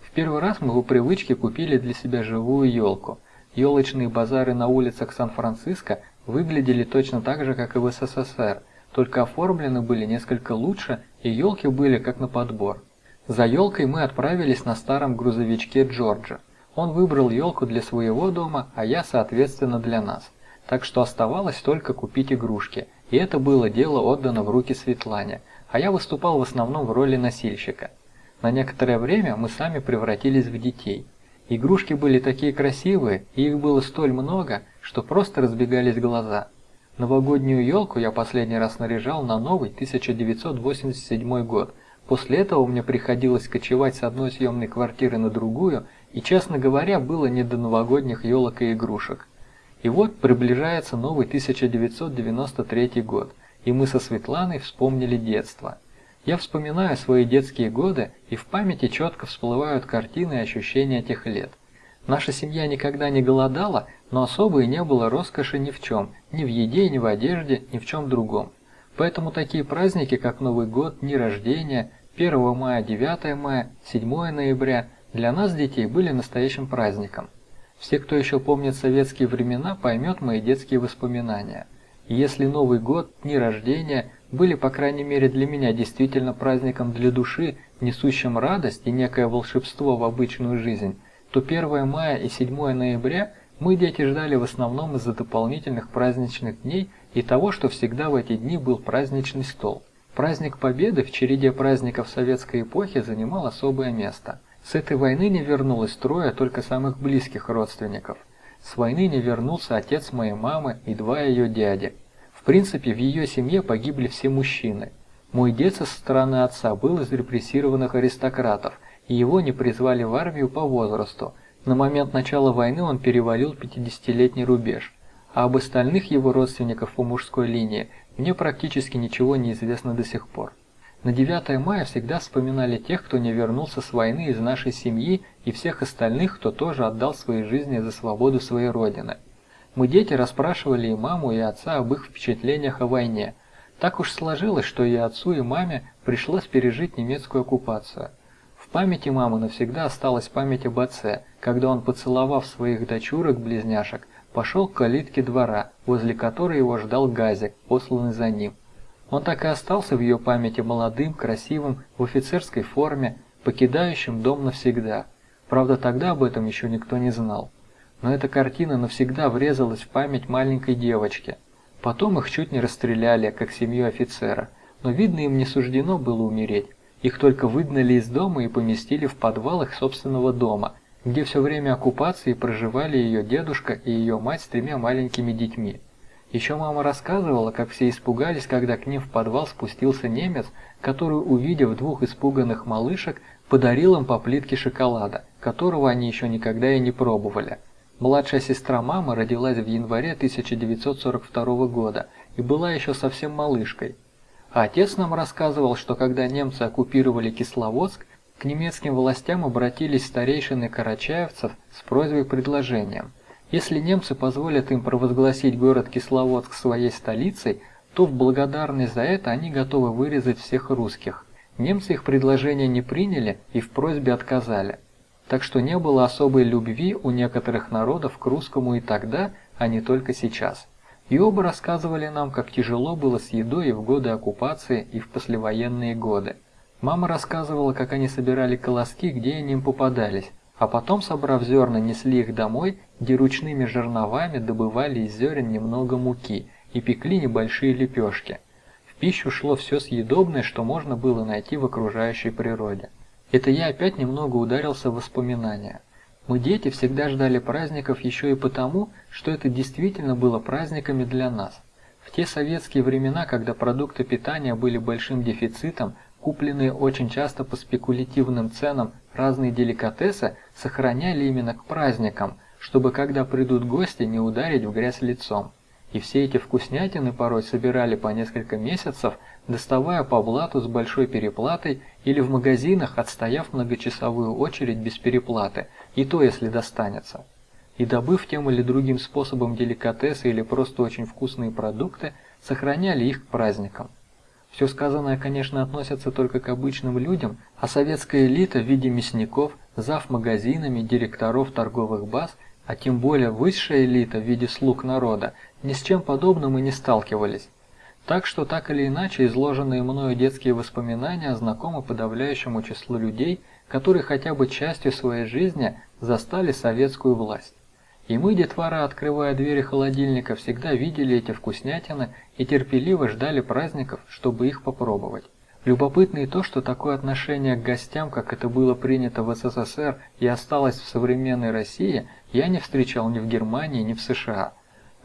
В первый раз мы по привычке купили для себя живую елку. Елочные базары на улицах Сан-Франциско выглядели точно так же, как и в СССР, только оформлены были несколько лучше, и елки были как на подбор. За елкой мы отправились на старом грузовичке Джорджа. Он выбрал елку для своего дома, а я, соответственно, для нас. Так что оставалось только купить игрушки, и это было дело отдано в руки Светлане, а я выступал в основном в роли носильщика. На некоторое время мы сами превратились в детей. Игрушки были такие красивые, и их было столь много, что просто разбегались глаза. Новогоднюю елку я последний раз наряжал на новый 1987 год. После этого мне приходилось кочевать с одной съемной квартиры на другую и, честно говоря, было не до новогодних елок и игрушек. И вот приближается новый 1993 год, и мы со Светланой вспомнили детство. Я вспоминаю свои детские годы, и в памяти четко всплывают картины и ощущения тех лет. Наша семья никогда не голодала, но особо и не было роскоши ни в чем, ни в еде, ни в одежде, ни в чем другом. Поэтому такие праздники, как Новый год, дни рождения, 1 мая, 9 мая, 7 ноября – для нас, детей, были настоящим праздником. Все, кто еще помнит советские времена, поймет мои детские воспоминания. Если Новый год, дни рождения были, по крайней мере для меня, действительно праздником для души, несущим радость и некое волшебство в обычную жизнь, то 1 мая и 7 ноября мы, дети, ждали в основном из-за дополнительных праздничных дней и того, что всегда в эти дни был праздничный стол. Праздник Победы в череде праздников советской эпохи занимал особое место – с этой войны не вернулось трое только самых близких родственников. С войны не вернулся отец моей мамы и два ее дяди. В принципе, в ее семье погибли все мужчины. Мой дед со стороны отца был из репрессированных аристократов, и его не призвали в армию по возрасту. На момент начала войны он перевалил 50-летний рубеж, а об остальных его родственников по мужской линии мне практически ничего не известно до сих пор. На 9 мая всегда вспоминали тех, кто не вернулся с войны из нашей семьи и всех остальных, кто тоже отдал свои жизни за свободу своей родины. Мы дети расспрашивали и маму, и отца об их впечатлениях о войне. Так уж сложилось, что и отцу, и маме пришлось пережить немецкую оккупацию. Памяти мамы навсегда осталась память об отце, когда он, поцеловав своих дочурок-близняшек, пошел к калитке двора, возле которой его ждал газик, посланный за ним. Он так и остался в ее памяти молодым, красивым, в офицерской форме, покидающим дом навсегда. Правда, тогда об этом еще никто не знал. Но эта картина навсегда врезалась в память маленькой девочки. Потом их чуть не расстреляли, как семью офицера, но видно им не суждено было умереть. Их только выгнали из дома и поместили в подвал их собственного дома, где все время оккупации проживали ее дедушка и ее мать с тремя маленькими детьми. Еще мама рассказывала, как все испугались, когда к ним в подвал спустился немец, который, увидев двух испуганных малышек, подарил им по плитке шоколада, которого они еще никогда и не пробовали. Младшая сестра мамы родилась в январе 1942 года и была еще совсем малышкой. Отец нам рассказывал, что когда немцы оккупировали Кисловодск, к немецким властям обратились старейшины карачаевцев с просьбой-предложением – если немцы позволят им провозгласить город Кисловодск своей столицей, то в благодарность за это они готовы вырезать всех русских. Немцы их предложение не приняли и в просьбе отказали. Так что не было особой любви у некоторых народов к русскому и тогда, а не только сейчас. И оба рассказывали нам, как тяжело было с едой и в годы оккупации, и в послевоенные годы. Мама рассказывала, как они собирали колоски, где они им попадались, а потом, собрав зерна, несли их домой, где ручными жерновами добывали из зерен немного муки и пекли небольшие лепешки. В пищу шло все съедобное, что можно было найти в окружающей природе. Это я опять немного ударился в воспоминания. Мы, дети, всегда ждали праздников еще и потому, что это действительно было праздниками для нас. В те советские времена, когда продукты питания были большим дефицитом, купленные очень часто по спекулятивным ценам разные деликатесы сохраняли именно к праздникам, чтобы когда придут гости не ударить в грязь лицом. И все эти вкуснятины порой собирали по несколько месяцев, доставая по блату с большой переплатой или в магазинах, отстояв многочасовую очередь без переплаты, и то если достанется. И добыв тем или другим способом деликатесы или просто очень вкусные продукты, сохраняли их к праздникам. Все сказанное, конечно, относится только к обычным людям, а советская элита в виде мясников, зав магазинами, директоров торговых баз, а тем более высшая элита в виде слуг народа, ни с чем подобным и не сталкивались. Так что так или иначе изложенные мною детские воспоминания знакомы подавляющему числу людей, которые хотя бы частью своей жизни застали советскую власть. И мы, детвора, открывая двери холодильника, всегда видели эти вкуснятины и терпеливо ждали праздников, чтобы их попробовать. Любопытно и то, что такое отношение к гостям, как это было принято в СССР и осталось в современной России, я не встречал ни в Германии, ни в США.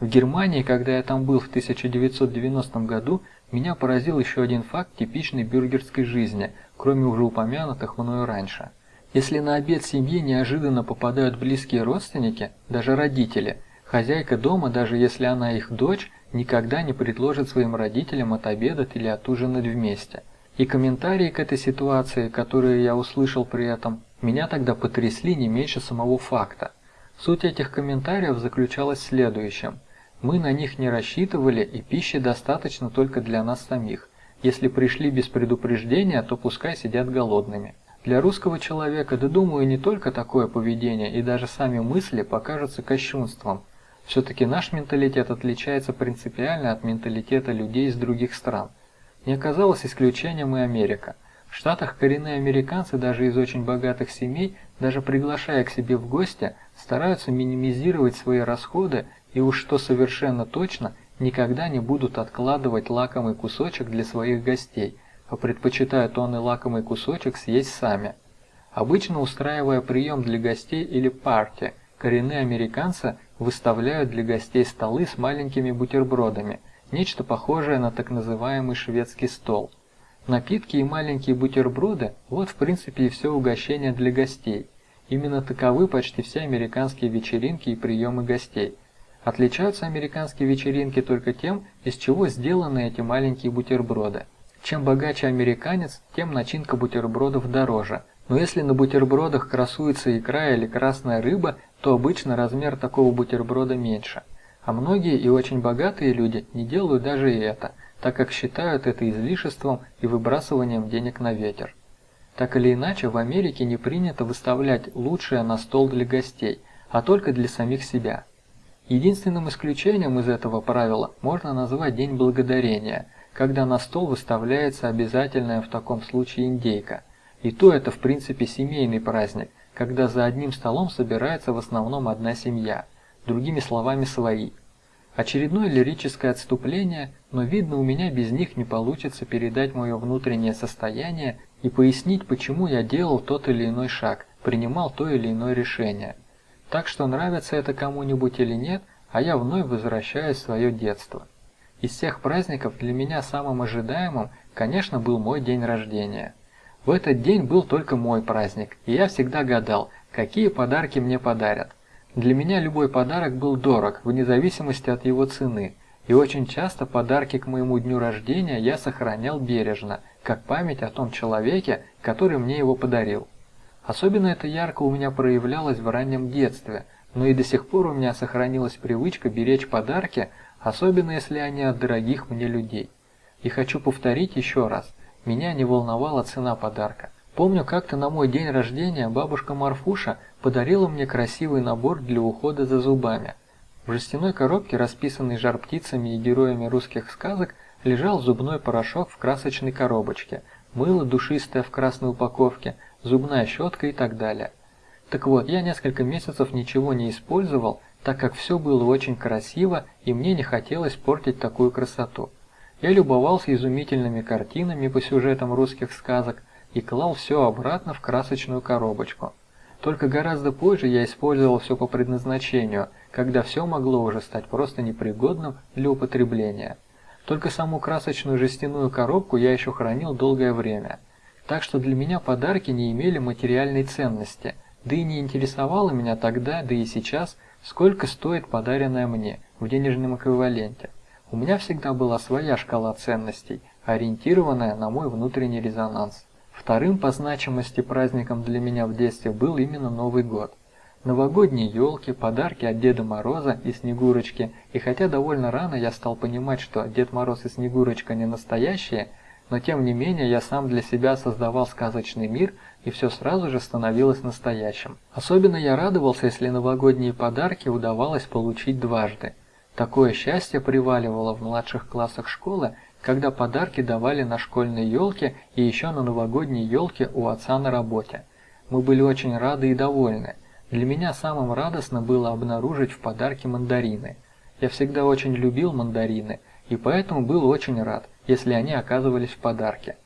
В Германии, когда я там был в 1990 году, меня поразил еще один факт типичной бюргерской жизни, кроме уже упомянутых мною раньше. Если на обед семьи неожиданно попадают близкие родственники, даже родители, хозяйка дома, даже если она их дочь, никогда не предложит своим родителям отобедать или отужинать вместе. И комментарии к этой ситуации, которые я услышал при этом, меня тогда потрясли не меньше самого факта. Суть этих комментариев заключалась в следующем – мы на них не рассчитывали, и пищи достаточно только для нас самих. Если пришли без предупреждения, то пускай сидят голодными. Для русского человека, да думаю, не только такое поведение и даже сами мысли покажутся кощунством. Все-таки наш менталитет отличается принципиально от менталитета людей из других стран. Не оказалось исключением и Америка. В Штатах коренные американцы даже из очень богатых семей, даже приглашая к себе в гости, стараются минимизировать свои расходы и уж что совершенно точно, никогда не будут откладывать лакомый кусочек для своих гостей, а предпочитают он и лакомый кусочек съесть сами. Обычно устраивая прием для гостей или парти, коренные американцы выставляют для гостей столы с маленькими бутербродами, нечто похожее на так называемый шведский стол. Напитки и маленькие бутерброды – вот в принципе и все угощение для гостей. Именно таковы почти все американские вечеринки и приемы гостей – Отличаются американские вечеринки только тем, из чего сделаны эти маленькие бутерброды. Чем богаче американец, тем начинка бутербродов дороже. Но если на бутербродах красуется икра или красная рыба, то обычно размер такого бутерброда меньше. А многие и очень богатые люди не делают даже и это, так как считают это излишеством и выбрасыванием денег на ветер. Так или иначе, в Америке не принято выставлять лучшее на стол для гостей, а только для самих себя. Единственным исключением из этого правила можно назвать День Благодарения, когда на стол выставляется обязательная в таком случае индейка. И то это в принципе семейный праздник, когда за одним столом собирается в основном одна семья, другими словами свои. Очередное лирическое отступление, но видно у меня без них не получится передать мое внутреннее состояние и пояснить, почему я делал тот или иной шаг, принимал то или иное решение. Так что нравится это кому-нибудь или нет, а я вновь возвращаюсь в свое детство. Из всех праздников для меня самым ожидаемым, конечно, был мой день рождения. В этот день был только мой праздник, и я всегда гадал, какие подарки мне подарят. Для меня любой подарок был дорог, вне зависимости от его цены, и очень часто подарки к моему дню рождения я сохранял бережно, как память о том человеке, который мне его подарил. Особенно это ярко у меня проявлялось в раннем детстве, но и до сих пор у меня сохранилась привычка беречь подарки, особенно если они от дорогих мне людей. И хочу повторить еще раз, меня не волновала цена подарка. Помню, как-то на мой день рождения бабушка Марфуша подарила мне красивый набор для ухода за зубами. В жестяной коробке, расписанной жар-птицами и героями русских сказок, лежал зубной порошок в красочной коробочке, мыло душистое в красной упаковке – зубная щетка и так далее. Так вот, я несколько месяцев ничего не использовал, так как все было очень красиво и мне не хотелось портить такую красоту. Я любовался изумительными картинами по сюжетам русских сказок и клал все обратно в красочную коробочку. Только гораздо позже я использовал все по предназначению, когда все могло уже стать просто непригодным для употребления. Только саму красочную жестяную коробку я еще хранил долгое время. Так что для меня подарки не имели материальной ценности, да и не интересовало меня тогда, да и сейчас, сколько стоит подаренное мне в денежном эквиваленте. У меня всегда была своя шкала ценностей, ориентированная на мой внутренний резонанс. Вторым по значимости праздником для меня в детстве был именно Новый год. Новогодние елки, подарки от Деда Мороза и Снегурочки, и хотя довольно рано я стал понимать, что Дед Мороз и Снегурочка не настоящие, но тем не менее я сам для себя создавал сказочный мир, и все сразу же становилось настоящим. Особенно я радовался, если новогодние подарки удавалось получить дважды. Такое счастье приваливало в младших классах школы, когда подарки давали на школьной елке и еще на новогодней елке у отца на работе. Мы были очень рады и довольны. Для меня самым радостно было обнаружить в подарке мандарины. Я всегда очень любил мандарины, и поэтому был очень рад, если они оказывались в подарке.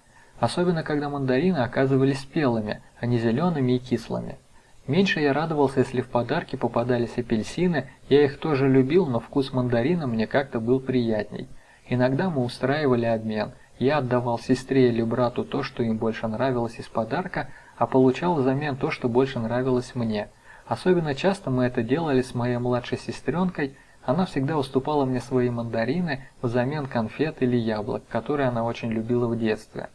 Особенно, когда мандарины оказывались спелыми, а не зелеными и кислыми. Меньше я радовался, если в подарки попадались апельсины, я их тоже любил, но вкус мандарина мне как-то был приятней. Иногда мы устраивали обмен. Я отдавал сестре или брату то, что им больше нравилось из подарка, а получал взамен то, что больше нравилось мне. Особенно часто мы это делали с моей младшей сестренкой, она всегда уступала мне свои мандарины взамен конфет или яблок, которые она очень любила в детстве.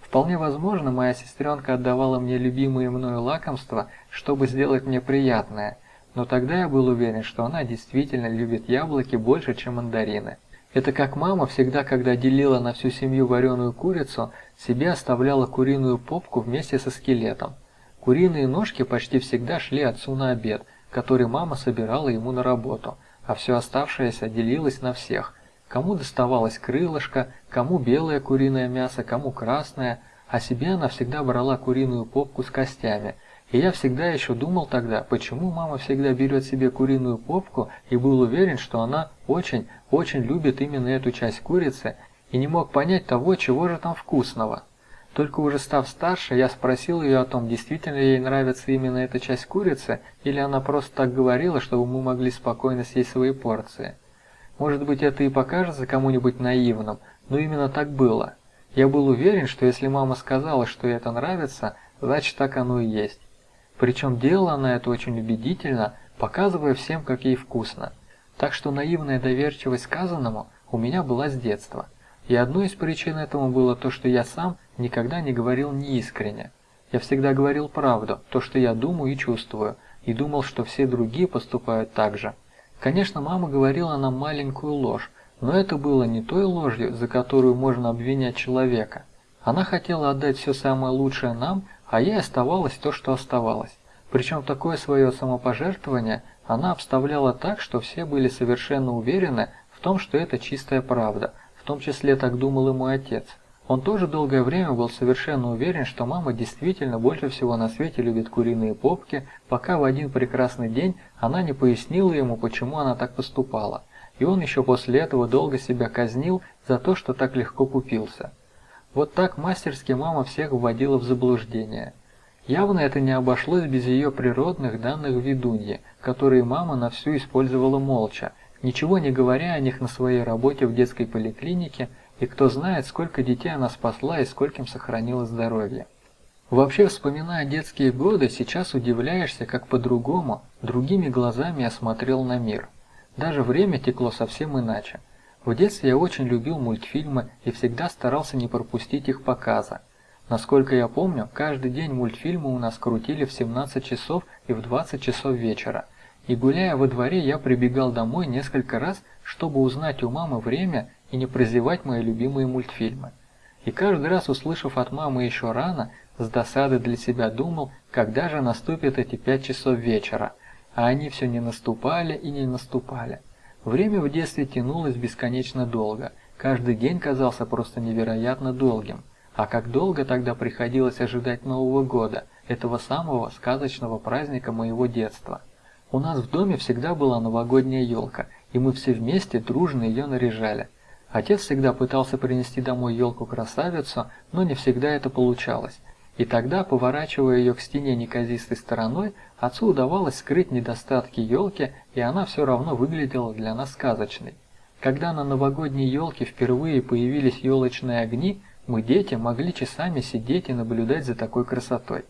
Вполне возможно, моя сестренка отдавала мне любимые мною лакомства, чтобы сделать мне приятное, но тогда я был уверен, что она действительно любит яблоки больше, чем мандарины. Это как мама всегда, когда делила на всю семью вареную курицу, себе оставляла куриную попку вместе со скелетом. Куриные ножки почти всегда шли отцу на обед, который мама собирала ему на работу, а все оставшееся делилось на всех. Кому доставалось крылышко, кому белое куриное мясо, кому красное, а себе она всегда брала куриную попку с костями – и я всегда еще думал тогда, почему мама всегда берет себе куриную попку и был уверен, что она очень, очень любит именно эту часть курицы и не мог понять того, чего же там вкусного. Только уже став старше, я спросил ее о том, действительно ей нравится именно эта часть курицы, или она просто так говорила, чтобы мы могли спокойно съесть свои порции. Может быть, это и покажется кому-нибудь наивным, но именно так было. Я был уверен, что если мама сказала, что ей это нравится, значит так оно и есть. Причем делала она это очень убедительно, показывая всем, как ей вкусно. Так что наивная доверчивость сказанному у меня была с детства. И одной из причин этому было то, что я сам никогда не говорил неискренне. Я всегда говорил правду, то, что я думаю и чувствую, и думал, что все другие поступают так же. Конечно, мама говорила нам маленькую ложь, но это было не той ложью, за которую можно обвинять человека. Она хотела отдать все самое лучшее нам, а ей оставалось то, что оставалось. Причем такое свое самопожертвование она обставляла так, что все были совершенно уверены в том, что это чистая правда, в том числе так думал и мой отец. Он тоже долгое время был совершенно уверен, что мама действительно больше всего на свете любит куриные попки, пока в один прекрасный день она не пояснила ему, почему она так поступала. И он еще после этого долго себя казнил за то, что так легко купился. Вот так мастерски мама всех вводила в заблуждение. Явно это не обошлось без ее природных данных ведуньи, которые мама на всю использовала молча, ничего не говоря о них на своей работе в детской поликлинике, и кто знает, сколько детей она спасла и скольким сохранила здоровье. Вообще, вспоминая детские годы, сейчас удивляешься, как по-другому, другими глазами я смотрел на мир. Даже время текло совсем иначе. В детстве я очень любил мультфильмы и всегда старался не пропустить их показа. Насколько я помню, каждый день мультфильмы у нас крутили в 17 часов и в 20 часов вечера. И гуляя во дворе, я прибегал домой несколько раз, чтобы узнать у мамы время и не прозевать мои любимые мультфильмы. И каждый раз, услышав от мамы еще рано, с досады для себя думал, когда же наступят эти 5 часов вечера. А они все не наступали и не наступали. Время в детстве тянулось бесконечно долго, каждый день казался просто невероятно долгим. А как долго тогда приходилось ожидать Нового года, этого самого сказочного праздника моего детства. У нас в доме всегда была новогодняя елка, и мы все вместе дружно ее наряжали. Отец всегда пытался принести домой елку-красавицу, но не всегда это получалось. И тогда, поворачивая ее к стене неказистой стороной, отцу удавалось скрыть недостатки елки, и она все равно выглядела для нас сказочной. Когда на новогодней елке впервые появились елочные огни, мы, дети, могли часами сидеть и наблюдать за такой красотой.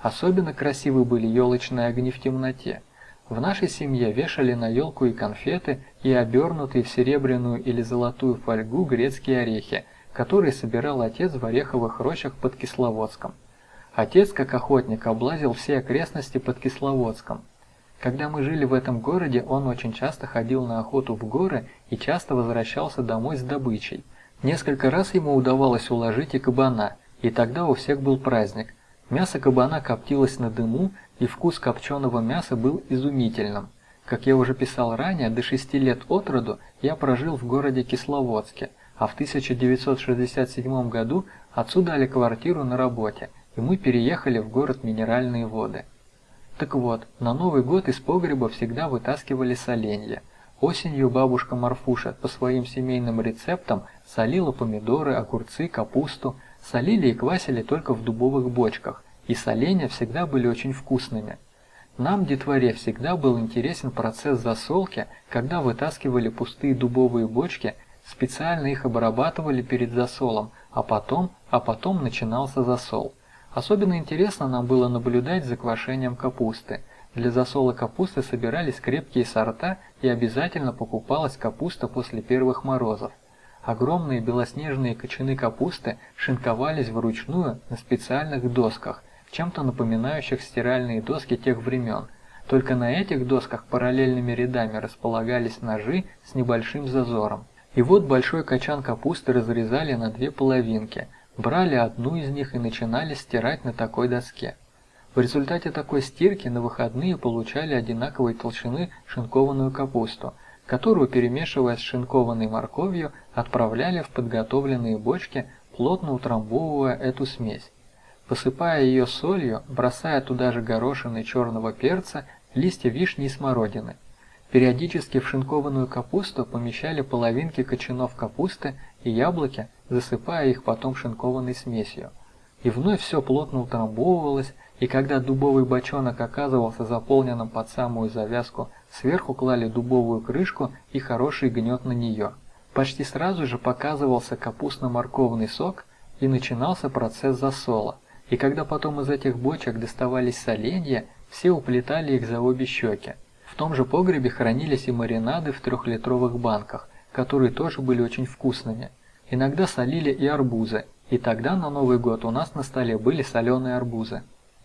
Особенно красивы были елочные огни в темноте. В нашей семье вешали на елку и конфеты, и обернутые в серебряную или золотую фольгу грецкие орехи, которые собирал отец в ореховых рощах под Кисловодском. Отец, как охотник, облазил все окрестности под Кисловодском. Когда мы жили в этом городе, он очень часто ходил на охоту в горы и часто возвращался домой с добычей. Несколько раз ему удавалось уложить и кабана, и тогда у всех был праздник. Мясо кабана коптилось на дыму, и вкус копченого мяса был изумительным. Как я уже писал ранее, до шести лет от роду я прожил в городе Кисловодске, а в 1967 году отцу дали квартиру на работе, и мы переехали в город Минеральные воды. Так вот, на Новый год из погреба всегда вытаскивали соленья. Осенью бабушка Марфуша по своим семейным рецептам солила помидоры, огурцы, капусту, солили и квасили только в дубовых бочках, и соленья всегда были очень вкусными. Нам, детворе, всегда был интересен процесс засолки, когда вытаскивали пустые дубовые бочки, специально их обрабатывали перед засолом, а потом, а потом начинался засол. Особенно интересно нам было наблюдать за квашением капусты. Для засола капусты собирались крепкие сорта и обязательно покупалась капуста после первых морозов. Огромные белоснежные кочаны капусты шинковались вручную на специальных досках, чем-то напоминающих стиральные доски тех времен. Только на этих досках параллельными рядами располагались ножи с небольшим зазором. И вот большой качан капусты разрезали на две половинки, Брали одну из них и начинали стирать на такой доске. В результате такой стирки на выходные получали одинаковой толщины шинкованную капусту, которую, перемешивая с шинкованной морковью, отправляли в подготовленные бочки, плотно утрамбовывая эту смесь. Посыпая ее солью, бросая туда же горошины черного перца, листья вишни и смородины. Периодически в шинкованную капусту помещали половинки кочанов капусты и яблоки, засыпая их потом шинкованной смесью. И вновь все плотно утрамбовывалось, и когда дубовый бочонок оказывался заполненным под самую завязку, сверху клали дубовую крышку и хороший гнет на нее. Почти сразу же показывался капустно-морковный сок, и начинался процесс засола. И когда потом из этих бочек доставались соленья, все уплетали их за обе щеки. В том же погребе хранились и маринады в трехлитровых банках, которые тоже были очень вкусными. Иногда солили и арбузы, и тогда на Новый год у нас на столе были соленые арбузы.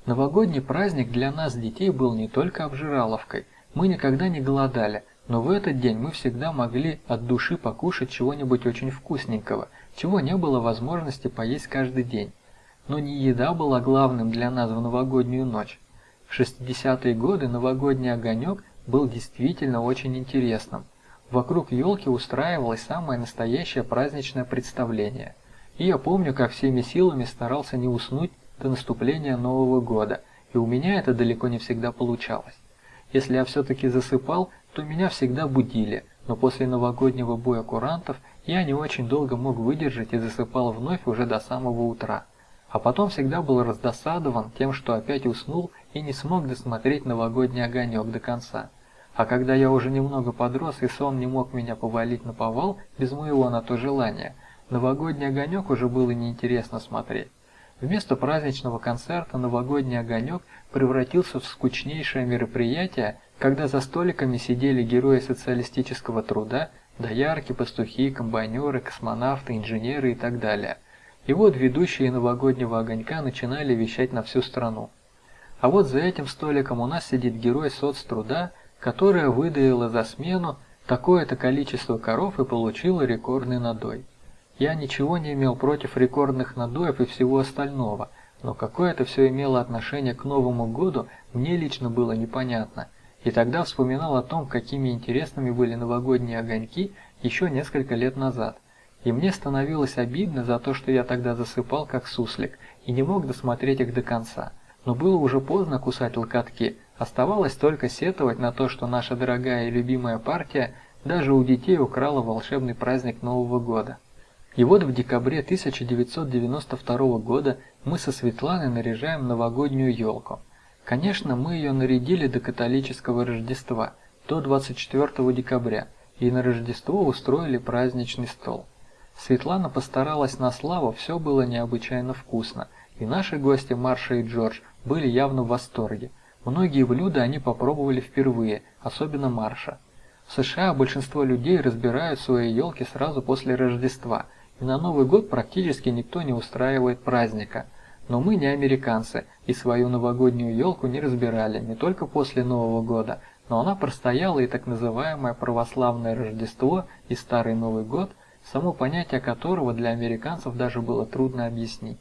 Новогодний праздник для нас, детей, был не только обжираловкой. Мы никогда не голодали, но в этот день мы всегда могли от души покушать чего-нибудь очень вкусненького, чего не было возможности поесть каждый день. Но не еда была главным для нас в новогоднюю ночь. В 60-е годы новогодний огонек был действительно очень интересным. Вокруг елки устраивалось самое настоящее праздничное представление. И я помню, как всеми силами старался не уснуть до наступления Нового года, и у меня это далеко не всегда получалось. Если я все-таки засыпал, то меня всегда будили, но после новогоднего боя курантов я не очень долго мог выдержать и засыпал вновь уже до самого утра. А потом всегда был раздосадован тем, что опять уснул и не смог досмотреть новогодний огонек до конца. А когда я уже немного подрос и сон не мог меня повалить на повал без моего на то желания, новогодний огонек уже было неинтересно смотреть. Вместо праздничного концерта новогодний огонек превратился в скучнейшее мероприятие, когда за столиками сидели герои социалистического труда, доярки, пастухи, комбайнеры, космонавты, инженеры и так далее. И вот ведущие новогоднего огонька начинали вещать на всю страну. А вот за этим столиком у нас сидит герой соцтруда, которая выдаила за смену такое-то количество коров и получила рекордный надой. Я ничего не имел против рекордных надоев и всего остального, но какое это все имело отношение к Новому году, мне лично было непонятно. И тогда вспоминал о том, какими интересными были новогодние огоньки еще несколько лет назад. И мне становилось обидно за то, что я тогда засыпал как суслик и не мог досмотреть их до конца. Но было уже поздно кусать локотки, Оставалось только сетовать на то, что наша дорогая и любимая партия даже у детей украла волшебный праздник Нового года. И вот в декабре 1992 года мы со Светланой наряжаем новогоднюю елку. Конечно, мы ее нарядили до католического Рождества, до 24 декабря, и на Рождество устроили праздничный стол. Светлана постаралась на славу, все было необычайно вкусно, и наши гости Марша и Джордж были явно в восторге. Многие блюда они попробовали впервые, особенно Марша. В США большинство людей разбирают свои елки сразу после Рождества – и на Новый год практически никто не устраивает праздника. Но мы не американцы, и свою новогоднюю елку не разбирали не только после Нового года, но она простояла и так называемое православное Рождество и Старый Новый год, само понятие которого для американцев даже было трудно объяснить.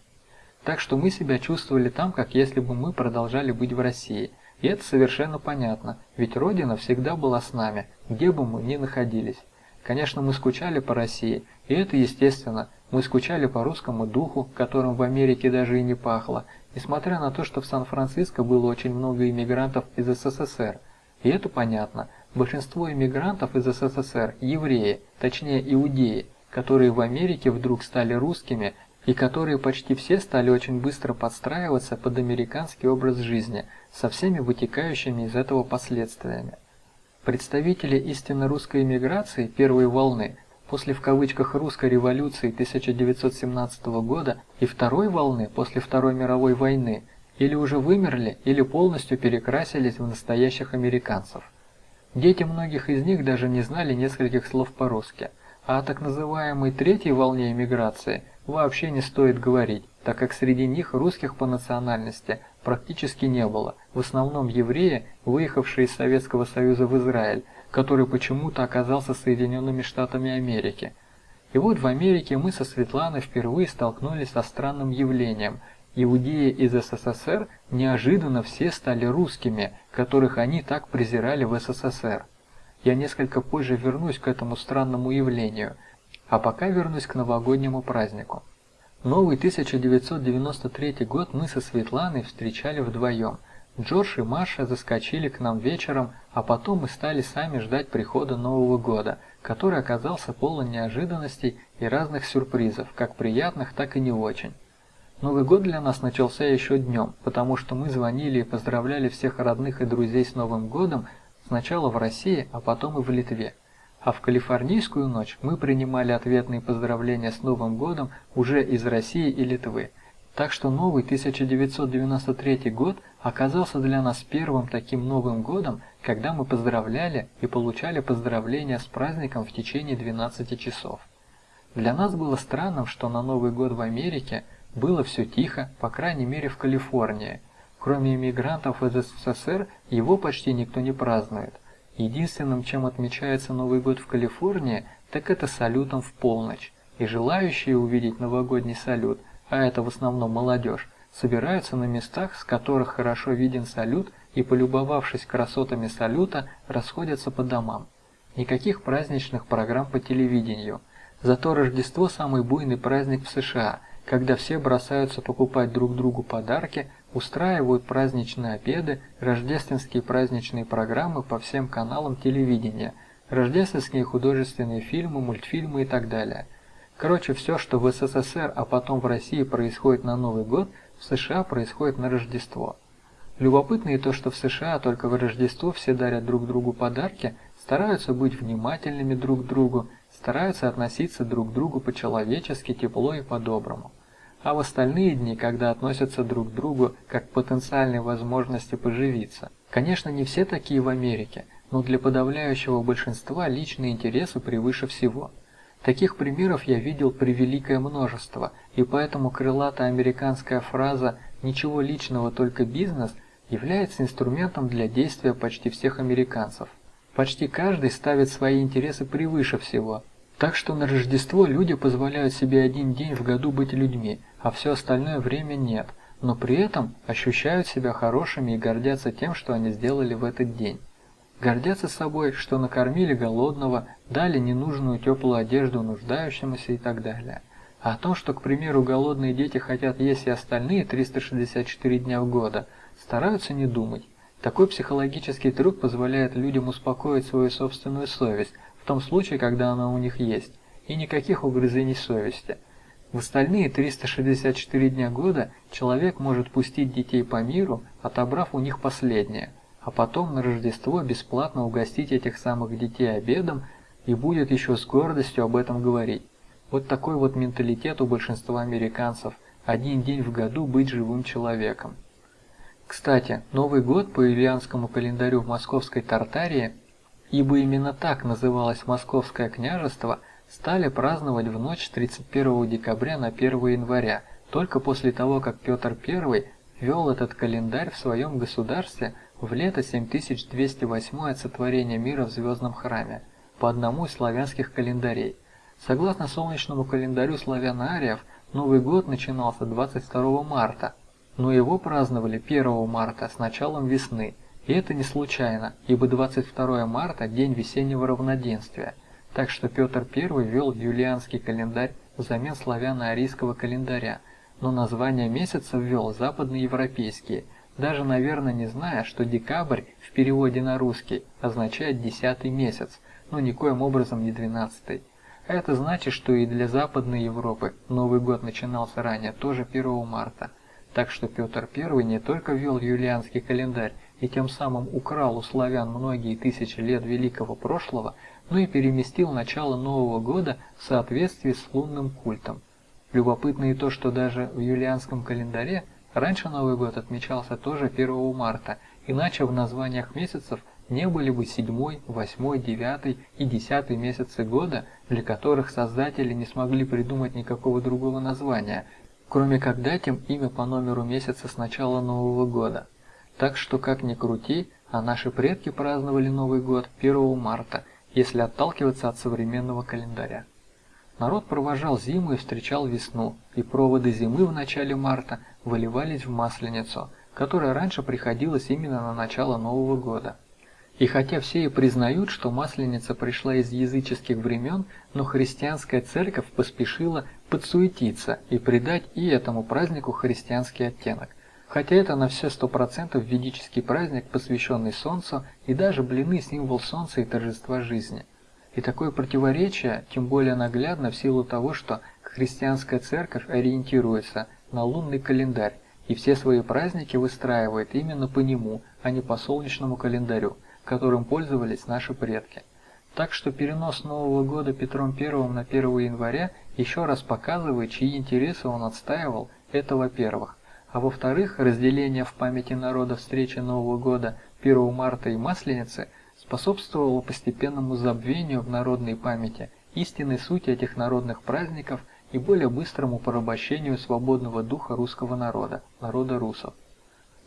Так что мы себя чувствовали там, как если бы мы продолжали быть в России. И это совершенно понятно, ведь Родина всегда была с нами, где бы мы ни находились. Конечно, мы скучали по России, и это естественно. Мы скучали по русскому духу, которым в Америке даже и не пахло, несмотря на то, что в Сан-Франциско было очень много иммигрантов из СССР. И это понятно. Большинство иммигрантов из СССР – евреи, точнее иудеи, которые в Америке вдруг стали русскими и которые почти все стали очень быстро подстраиваться под американский образ жизни, со всеми вытекающими из этого последствиями. Представители истинно русской эмиграции первой волны после в кавычках русской революции 1917 года и второй волны после Второй мировой войны или уже вымерли, или полностью перекрасились в настоящих американцев. Дети многих из них даже не знали нескольких слов по-русски, о так называемой третьей волне эмиграции вообще не стоит говорить, так как среди них русских по национальности практически не было, в основном евреи, выехавшие из Советского Союза в Израиль, который почему-то оказался Соединенными Штатами Америки. И вот в Америке мы со Светланой впервые столкнулись со странным явлением. Иудеи из СССР неожиданно все стали русскими, которых они так презирали в СССР. Я несколько позже вернусь к этому странному явлению, а пока вернусь к новогоднему празднику. Новый 1993 год мы со Светланой встречали вдвоем. Джордж и Маша заскочили к нам вечером, а потом мы стали сами ждать прихода Нового года, который оказался полон неожиданностей и разных сюрпризов, как приятных, так и не очень. Новый год для нас начался еще днем, потому что мы звонили и поздравляли всех родных и друзей с Новым годом сначала в России, а потом и в Литве. А в калифорнийскую ночь мы принимали ответные поздравления с Новым годом уже из России и Литвы. Так что новый 1993 год оказался для нас первым таким Новым годом, когда мы поздравляли и получали поздравления с праздником в течение 12 часов. Для нас было странным, что на Новый год в Америке было все тихо, по крайней мере в Калифорнии. Кроме иммигрантов из СССР, его почти никто не празднует – Единственным, чем отмечается Новый год в Калифорнии, так это салютом в полночь. И желающие увидеть новогодний салют, а это в основном молодежь, собираются на местах, с которых хорошо виден салют, и, полюбовавшись красотами салюта, расходятся по домам. Никаких праздничных программ по телевидению. Зато Рождество – самый буйный праздник в США, когда все бросаются покупать друг другу подарки – устраивают праздничные обеды, рождественские праздничные программы по всем каналам телевидения, рождественские художественные фильмы, мультфильмы и так далее. Короче, все, что в СССР, а потом в России происходит на Новый год, в США происходит на Рождество. Любопытно и то, что в США только в Рождество все дарят друг другу подарки, стараются быть внимательными друг к другу, стараются относиться друг к другу по-человечески, тепло и по-доброму а в остальные дни, когда относятся друг к другу как к потенциальной возможности поживиться. Конечно, не все такие в Америке, но для подавляющего большинства личные интересы превыше всего. Таких примеров я видел превеликое множество, и поэтому крылатая американская фраза «ничего личного, только бизнес» является инструментом для действия почти всех американцев. Почти каждый ставит свои интересы превыше всего, так что на Рождество люди позволяют себе один день в году быть людьми, а все остальное время нет, но при этом ощущают себя хорошими и гордятся тем, что они сделали в этот день. Гордятся собой, что накормили голодного, дали ненужную теплую одежду нуждающемуся и так далее. А о том, что, к примеру, голодные дети хотят есть и остальные 364 дня в года, стараются не думать. Такой психологический трюк позволяет людям успокоить свою собственную совесть, в том случае, когда она у них есть, и никаких угрызений совести. В остальные 364 дня года человек может пустить детей по миру, отобрав у них последнее, а потом на Рождество бесплатно угостить этих самых детей обедом и будет еще с гордостью об этом говорить. Вот такой вот менталитет у большинства американцев – один день в году быть живым человеком. Кстати, Новый год по юлианскому календарю в московской Тартарии, ибо именно так называлось Московское княжество, стали праздновать в ночь с 31 декабря на 1 января, только после того, как Петр I ввел этот календарь в своем государстве в лето 7208 от сотворения мира в Звездном храме, по одному из славянских календарей – Согласно солнечному календарю славян-ариев, Новый год начинался 22 марта, но его праздновали 1 марта с началом весны, и это не случайно, ибо 22 марта – день весеннего равноденствия, так что Петр I ввел юлианский календарь взамен славяно-арийского календаря, но название месяца ввел западноевропейские, даже, наверное, не зная, что декабрь в переводе на русский означает десятый месяц, но никоим образом не двенадцатый. Это значит, что и для Западной Европы Новый год начинался ранее, тоже 1 марта. Так что Петр I не только ввел юлианский календарь и тем самым украл у славян многие тысячи лет великого прошлого, но и переместил начало Нового года в соответствии с лунным культом. Любопытно и то, что даже в юлианском календаре раньше Новый год отмечался тоже 1 марта, иначе в названиях месяцев не были бы седьмой, восьмой, девятый и десятый месяцы года, для которых создатели не смогли придумать никакого другого названия, кроме как дать им имя по номеру месяца с начала Нового года. Так что, как ни крути, а наши предки праздновали Новый год 1 марта, если отталкиваться от современного календаря. Народ провожал зиму и встречал весну, и проводы зимы в начале марта выливались в Масленицу, которая раньше приходилась именно на начало Нового года. И хотя все и признают, что Масленица пришла из языческих времен, но христианская церковь поспешила подсуетиться и придать и этому празднику христианский оттенок. Хотя это на все сто процентов ведический праздник, посвященный Солнцу, и даже блины – символ Солнца и торжества жизни. И такое противоречие тем более наглядно в силу того, что христианская церковь ориентируется на лунный календарь, и все свои праздники выстраивает именно по нему, а не по солнечному календарю – которым пользовались наши предки. Так что перенос Нового года Петром I на 1 января еще раз показывает, чьи интересы он отстаивал, это во-первых. А во-вторых, разделение в памяти народа встречи Нового года 1 марта и Масленицы способствовало постепенному забвению в народной памяти истинной сути этих народных праздников и более быстрому порабощению свободного духа русского народа, народа русов.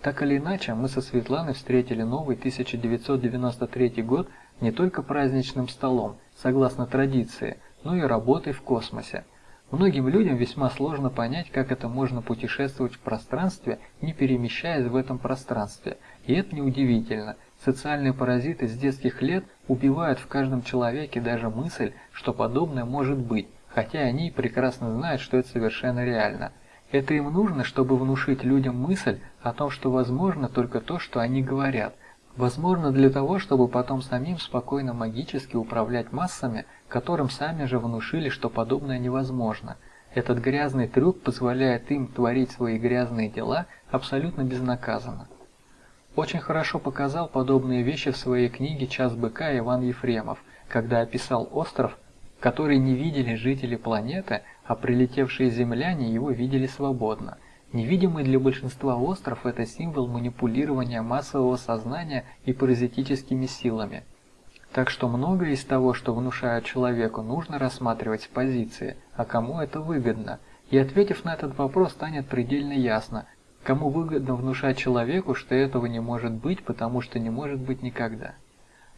Так или иначе, мы со Светланой встретили новый 1993 год не только праздничным столом, согласно традиции, но и работой в космосе. Многим людям весьма сложно понять, как это можно путешествовать в пространстве, не перемещаясь в этом пространстве. И это неудивительно. Социальные паразиты с детских лет убивают в каждом человеке даже мысль, что подобное может быть, хотя они прекрасно знают, что это совершенно реально – это им нужно, чтобы внушить людям мысль о том, что возможно только то, что они говорят. Возможно для того, чтобы потом самим спокойно магически управлять массами, которым сами же внушили, что подобное невозможно. Этот грязный трюк позволяет им творить свои грязные дела абсолютно безнаказанно. Очень хорошо показал подобные вещи в своей книге «Час быка» Иван Ефремов, когда описал остров, который не видели жители планеты, а прилетевшие земляне его видели свободно. Невидимый для большинства остров – это символ манипулирования массового сознания и паразитическими силами. Так что многое из того, что внушают человеку, нужно рассматривать с позиции, а кому это выгодно. И ответив на этот вопрос, станет предельно ясно, кому выгодно внушать человеку, что этого не может быть, потому что не может быть никогда.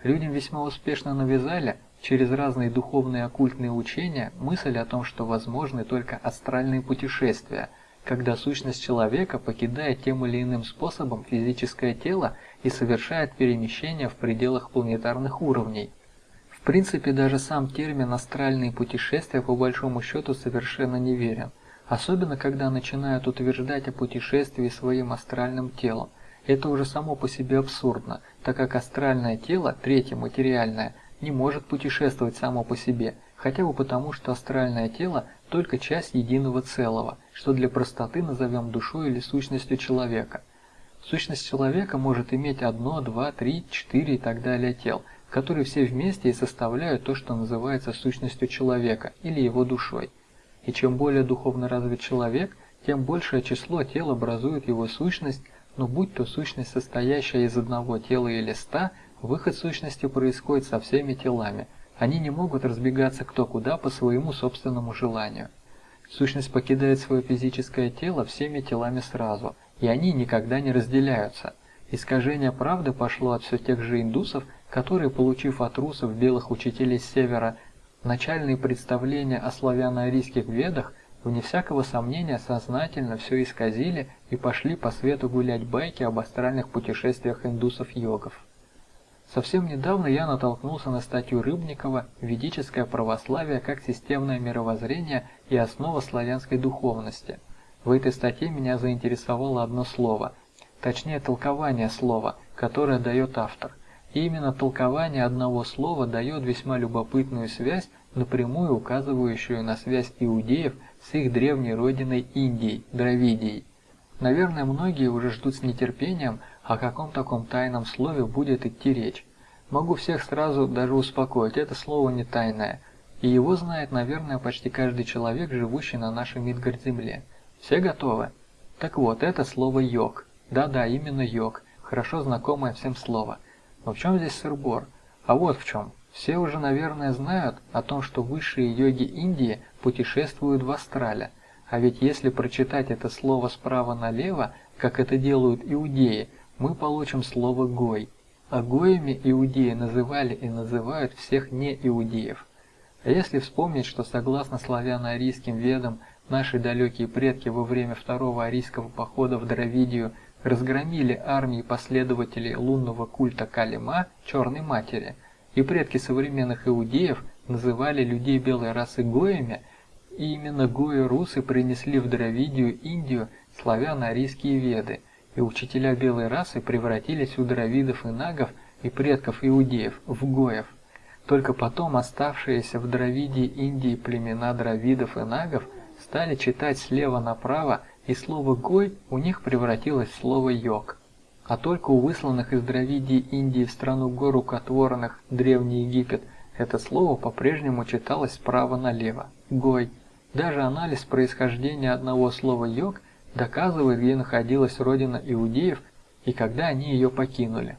Людям весьма успешно навязали, через разные духовные оккультные учения мысль о том, что возможны только астральные путешествия, когда сущность человека покидает тем или иным способом физическое тело и совершает перемещение в пределах планетарных уровней. В принципе, даже сам термин «астральные путешествия» по большому счету совершенно неверен, особенно когда начинают утверждать о путешествии своим астральным телом. Это уже само по себе абсурдно, так как астральное тело, третье материальное – не может путешествовать само по себе, хотя бы потому, что астральное тело – только часть единого целого, что для простоты назовем душой или сущностью человека. Сущность человека может иметь одно, два, три, четыре и так далее тел, которые все вместе и составляют то, что называется сущностью человека или его душой. И чем более духовно развит человек, тем большее число тел образует его сущность, но будь то сущность, состоящая из одного тела или ста, выход сущности происходит со всеми телами. Они не могут разбегаться кто куда по своему собственному желанию. Сущность покидает свое физическое тело всеми телами сразу, и они никогда не разделяются. Искажение правды пошло от все тех же индусов, которые, получив от русов белых учителей с севера начальные представления о славяно-арийских ведах, вне всякого сомнения сознательно все исказили и пошли по свету гулять байки об астральных путешествиях индусов-йогов. Совсем недавно я натолкнулся на статью Рыбникова «Ведическое православие как системное мировоззрение и основа славянской духовности». В этой статье меня заинтересовало одно слово, точнее толкование слова, которое дает автор. И именно толкование одного слова дает весьма любопытную связь, напрямую указывающую на связь иудеев с их древней родиной Индией, Дравидией. Наверное, многие уже ждут с нетерпением, о каком таком тайном слове будет идти речь. Могу всех сразу даже успокоить, это слово не тайное, и его знает, наверное, почти каждый человек, живущий на нашей Мидгард-земле. Все готовы? Так вот, это слово «йог». Да-да, именно «йог», хорошо знакомое всем слово. Но в чем здесь сырбор? А вот в чем. Все уже, наверное, знают о том, что высшие йоги Индии путешествуют в астрале. А ведь если прочитать это слово справа налево, как это делают иудеи, мы получим слово «гой». А гоями иудеи называли и называют всех не-иудеев. А если вспомнить, что согласно славяно-арийским ведам, наши далекие предки во время второго арийского похода в Дравидию разгромили армии последователей лунного культа Калима, Черной Матери, и предки современных иудеев называли людей белой расы гоями, и именно гои-русы принесли в Дравидию Индию славяно-арийские веды – и учителя белой расы превратились у дравидов и нагов и предков иудеев в гоев. Только потом оставшиеся в Дравидии Индии племена дравидов и нагов стали читать слева направо, и слово «гой» у них превратилось в слово «йог». А только у высланных из Дравидии Индии в страну гор рукотворных, Древний Египет, это слово по-прежнему читалось справа налево – «гой». Даже анализ происхождения одного слова «йог» доказывает, где находилась родина иудеев и когда они ее покинули.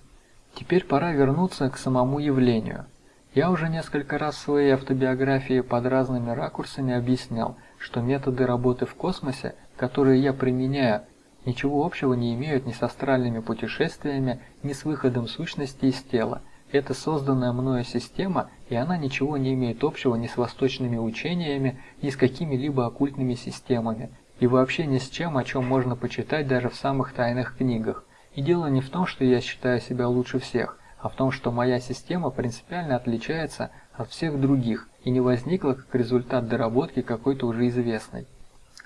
Теперь пора вернуться к самому явлению. Я уже несколько раз в своей автобиографии под разными ракурсами объяснял, что методы работы в космосе, которые я применяю, ничего общего не имеют ни с астральными путешествиями, ни с выходом сущности из тела. Это созданная мною система, и она ничего не имеет общего ни с восточными учениями, ни с какими-либо оккультными системами, и вообще ни с чем, о чем можно почитать даже в самых тайных книгах. И дело не в том, что я считаю себя лучше всех, а в том, что моя система принципиально отличается от всех других и не возникла как результат доработки какой-то уже известной.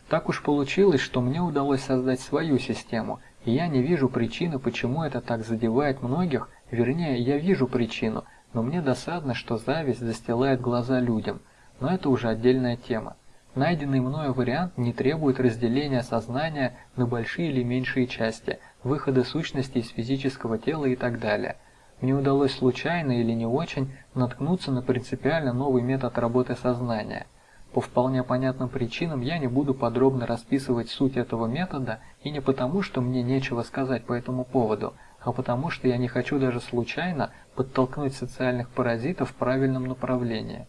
Так уж получилось, что мне удалось создать свою систему, и я не вижу причины, почему это так задевает многих, вернее, я вижу причину, но мне досадно, что зависть застилает глаза людям, но это уже отдельная тема. Найденный мною вариант не требует разделения сознания на большие или меньшие части, выхода сущности из физического тела и так далее. Мне удалось случайно или не очень наткнуться на принципиально новый метод работы сознания. По вполне понятным причинам я не буду подробно расписывать суть этого метода и не потому, что мне нечего сказать по этому поводу, а потому что я не хочу даже случайно подтолкнуть социальных паразитов в правильном направлении.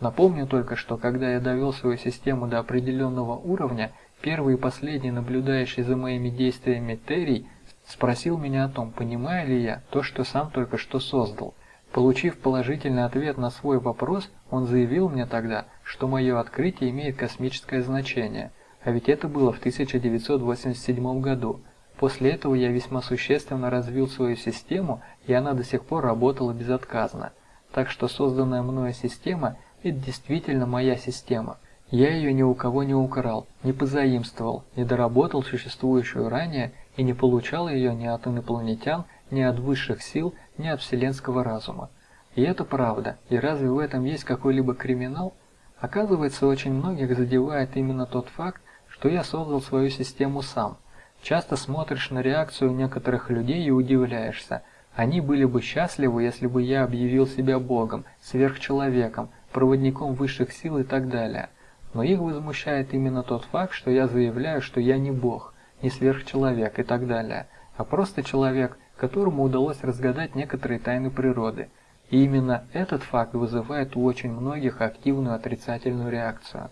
Напомню только, что когда я довел свою систему до определенного уровня, первый и последний наблюдающий за моими действиями Терри спросил меня о том, понимаю ли я то, что сам только что создал. Получив положительный ответ на свой вопрос, он заявил мне тогда, что мое открытие имеет космическое значение, а ведь это было в 1987 году. После этого я весьма существенно развил свою систему, и она до сих пор работала безотказно. Так что созданная мною система – это действительно моя система. Я ее ни у кого не украл, не позаимствовал, не доработал существующую ранее и не получал ее ни от инопланетян, ни от высших сил, ни от вселенского разума. И это правда. И разве в этом есть какой-либо криминал? Оказывается, очень многих задевает именно тот факт, что я создал свою систему сам. Часто смотришь на реакцию некоторых людей и удивляешься. Они были бы счастливы, если бы я объявил себя Богом, сверхчеловеком, проводником высших сил и так далее. Но их возмущает именно тот факт, что я заявляю, что я не Бог, не сверхчеловек и так далее, а просто человек, которому удалось разгадать некоторые тайны природы – и именно этот факт вызывает у очень многих активную отрицательную реакцию.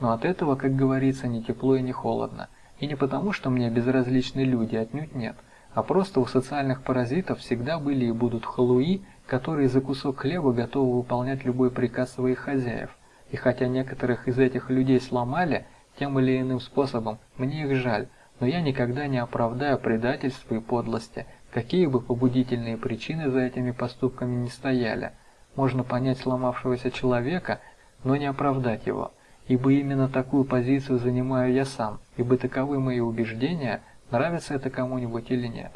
Но от этого, как говорится, ни тепло и ни холодно. И не потому, что мне безразличны люди, отнюдь нет, а просто у социальных паразитов всегда были и будут халуи, которые за кусок хлеба готовы выполнять любой приказ своих хозяев. И хотя некоторых из этих людей сломали тем или иным способом, мне их жаль, но я никогда не оправдаю предательства и подлости, Какие бы побудительные причины за этими поступками не стояли, можно понять сломавшегося человека, но не оправдать его, ибо именно такую позицию занимаю я сам, ибо таковы мои убеждения, нравится это кому-нибудь или нет.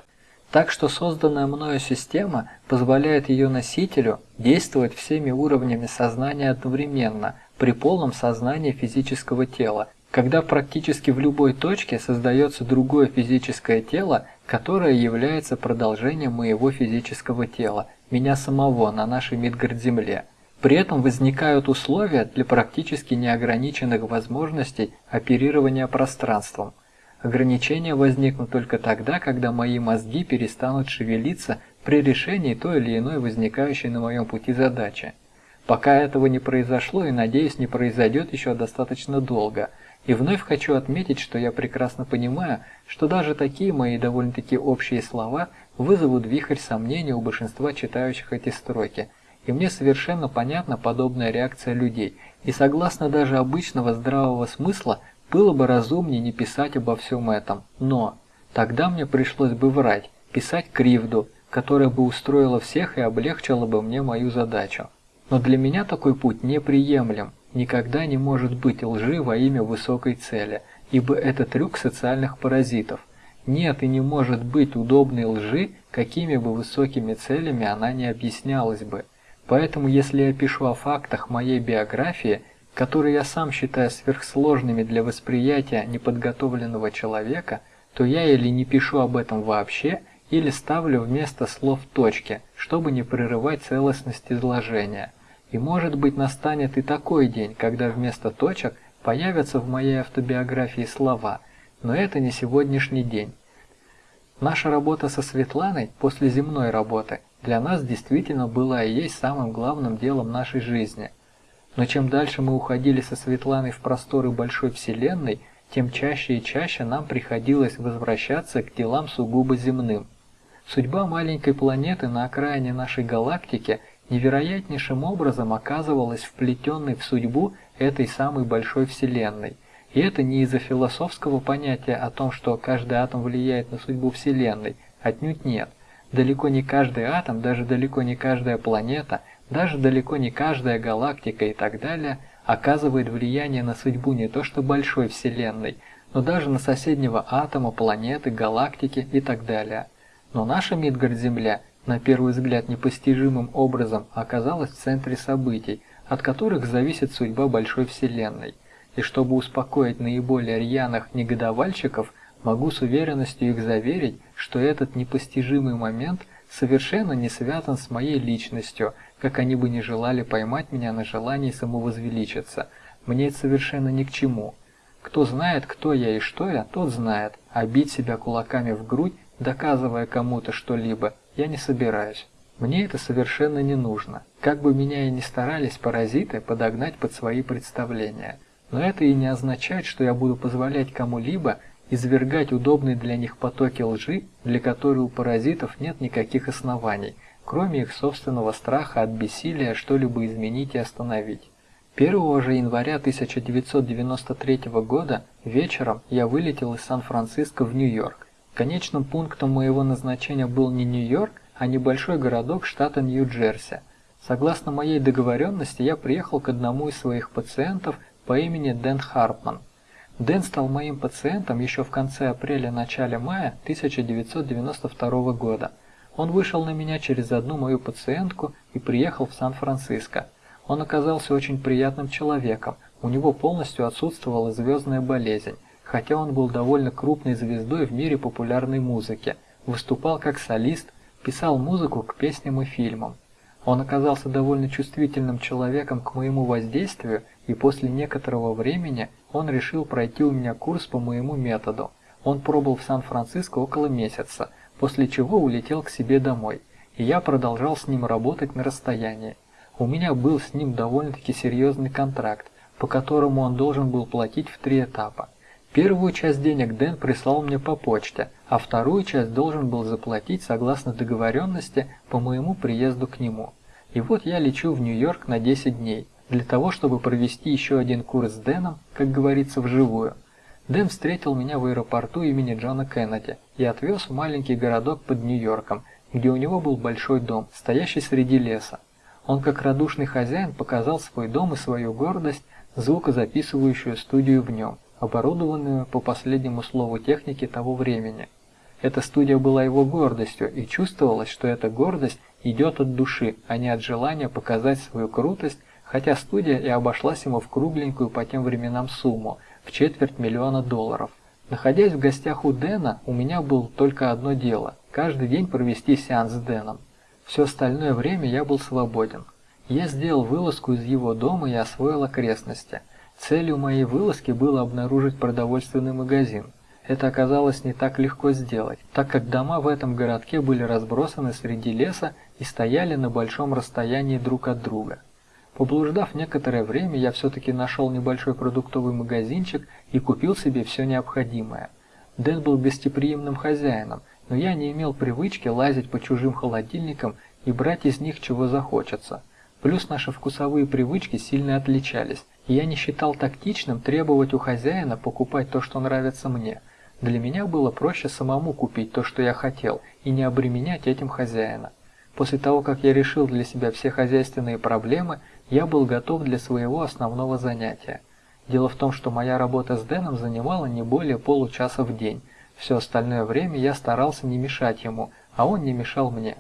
Так что созданная мною система позволяет ее носителю действовать всеми уровнями сознания одновременно, при полном сознании физического тела, когда практически в любой точке создается другое физическое тело, которое является продолжением моего физического тела, меня самого на нашей Мидгард-Земле. При этом возникают условия для практически неограниченных возможностей оперирования пространством. Ограничения возникнут только тогда, когда мои мозги перестанут шевелиться при решении той или иной возникающей на моем пути задачи. Пока этого не произошло и, надеюсь, не произойдет еще достаточно долго – и вновь хочу отметить, что я прекрасно понимаю, что даже такие мои довольно-таки общие слова вызовут вихрь сомнений у большинства читающих эти строки. И мне совершенно понятна подобная реакция людей, и согласно даже обычного здравого смысла, было бы разумнее не писать обо всем этом. Но тогда мне пришлось бы врать, писать кривду, которая бы устроила всех и облегчила бы мне мою задачу. Но для меня такой путь неприемлем, никогда не может быть лжи во имя высокой цели, ибо это трюк социальных паразитов. Нет и не может быть удобной лжи, какими бы высокими целями она не объяснялась бы. Поэтому если я пишу о фактах моей биографии, которые я сам считаю сверхсложными для восприятия неподготовленного человека, то я или не пишу об этом вообще, или ставлю вместо слов точки, чтобы не прерывать целостность изложения. И может быть настанет и такой день, когда вместо точек появятся в моей автобиографии слова, но это не сегодняшний день. Наша работа со Светланой после земной работы для нас действительно была и есть самым главным делом нашей жизни. Но чем дальше мы уходили со Светланой в просторы большой вселенной, тем чаще и чаще нам приходилось возвращаться к делам сугубо земным. Судьба маленькой планеты на окраине нашей галактики – невероятнейшим образом оказывалась вплетенной в судьбу этой самой большой Вселенной. И это не из-за философского понятия о том, что каждый атом влияет на судьбу Вселенной, отнюдь нет. Далеко не каждый атом, даже далеко не каждая планета, даже далеко не каждая галактика и так далее оказывает влияние на судьбу не то что большой Вселенной, но даже на соседнего атома, планеты, галактики и так далее. Но наша Мидгард-Земля – на первый взгляд непостижимым образом оказалась в центре событий, от которых зависит судьба большой вселенной. И чтобы успокоить наиболее рьяных негодовальщиков, могу с уверенностью их заверить, что этот непостижимый момент совершенно не связан с моей личностью, как они бы не желали поймать меня на желании самовозвеличиться. Мне это совершенно ни к чему. Кто знает, кто я и что я, тот знает, а бить себя кулаками в грудь, доказывая кому-то что-либо, я не собираюсь. Мне это совершенно не нужно, как бы меня и не старались паразиты подогнать под свои представления. Но это и не означает, что я буду позволять кому-либо извергать удобные для них потоки лжи, для которой у паразитов нет никаких оснований, кроме их собственного страха от бессилия что-либо изменить и остановить. 1 же января 1993 года вечером я вылетел из Сан-Франциско в Нью-Йорк. Конечным пунктом моего назначения был не Нью-Йорк, а небольшой городок штата Нью-Джерси. Согласно моей договоренности, я приехал к одному из своих пациентов по имени Дэн Харпман. Дэн стал моим пациентом еще в конце апреля-начале мая 1992 года. Он вышел на меня через одну мою пациентку и приехал в Сан-Франциско. Он оказался очень приятным человеком, у него полностью отсутствовала звездная болезнь, хотя он был довольно крупной звездой в мире популярной музыки, выступал как солист, писал музыку к песням и фильмам. Он оказался довольно чувствительным человеком к моему воздействию, и после некоторого времени он решил пройти у меня курс по моему методу. Он пробыл в Сан-Франциско около месяца, после чего улетел к себе домой, и я продолжал с ним работать на расстоянии. У меня был с ним довольно-таки серьезный контракт, по которому он должен был платить в три этапа. Первую часть денег Дэн прислал мне по почте, а вторую часть должен был заплатить согласно договоренности по моему приезду к нему. И вот я лечу в Нью-Йорк на 10 дней, для того, чтобы провести еще один курс с Дэном, как говорится, вживую. Дэн встретил меня в аэропорту имени Джона Кеннеди и отвез в маленький городок под Нью-Йорком, где у него был большой дом, стоящий среди леса. Он как радушный хозяин показал свой дом и свою гордость, звукозаписывающую студию в нем оборудованную по последнему слову техники того времени. Эта студия была его гордостью, и чувствовалось, что эта гордость идет от души, а не от желания показать свою крутость, хотя студия и обошлась ему в кругленькую по тем временам сумму в четверть миллиона долларов. Находясь в гостях у Дэна, у меня было только одно дело – каждый день провести сеанс с Дэном. Все остальное время я был свободен. Я сделал вылазку из его дома и освоил окрестности – Целью моей вылазки было обнаружить продовольственный магазин. Это оказалось не так легко сделать, так как дома в этом городке были разбросаны среди леса и стояли на большом расстоянии друг от друга. Поблуждав некоторое время, я все-таки нашел небольшой продуктовый магазинчик и купил себе все необходимое. Дэн был гостеприимным хозяином, но я не имел привычки лазить по чужим холодильникам и брать из них чего захочется. Плюс наши вкусовые привычки сильно отличались, я не считал тактичным требовать у хозяина покупать то, что нравится мне. Для меня было проще самому купить то, что я хотел, и не обременять этим хозяина. После того, как я решил для себя все хозяйственные проблемы, я был готов для своего основного занятия. Дело в том, что моя работа с Дэном занимала не более получаса в день. Все остальное время я старался не мешать ему, а он не мешал мне.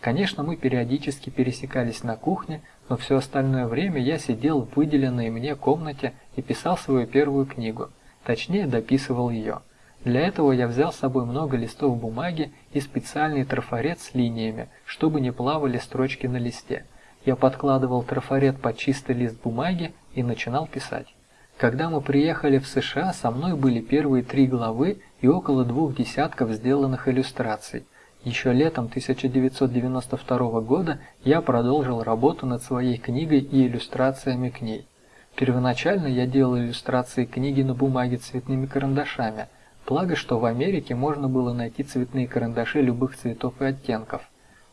Конечно, мы периодически пересекались на кухне, но все остальное время я сидел в выделенной мне комнате и писал свою первую книгу, точнее дописывал ее. Для этого я взял с собой много листов бумаги и специальный трафарет с линиями, чтобы не плавали строчки на листе. Я подкладывал трафарет под чистый лист бумаги и начинал писать. Когда мы приехали в США, со мной были первые три главы и около двух десятков сделанных иллюстраций – еще летом 1992 года я продолжил работу над своей книгой и иллюстрациями к ней. Первоначально я делал иллюстрации книги на бумаге цветными карандашами, благо что в Америке можно было найти цветные карандаши любых цветов и оттенков.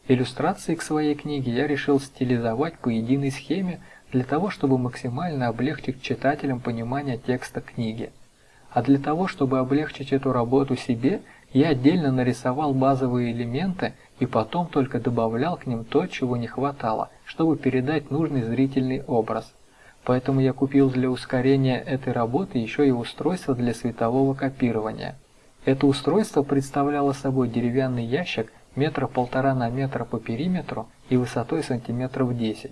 Иллюстрации к своей книге я решил стилизовать по единой схеме для того, чтобы максимально облегчить читателям понимание текста книги. А для того, чтобы облегчить эту работу себе, я отдельно нарисовал базовые элементы и потом только добавлял к ним то, чего не хватало, чтобы передать нужный зрительный образ. Поэтому я купил для ускорения этой работы еще и устройство для светового копирования. Это устройство представляло собой деревянный ящик метра полтора на метр по периметру и высотой сантиметров 10,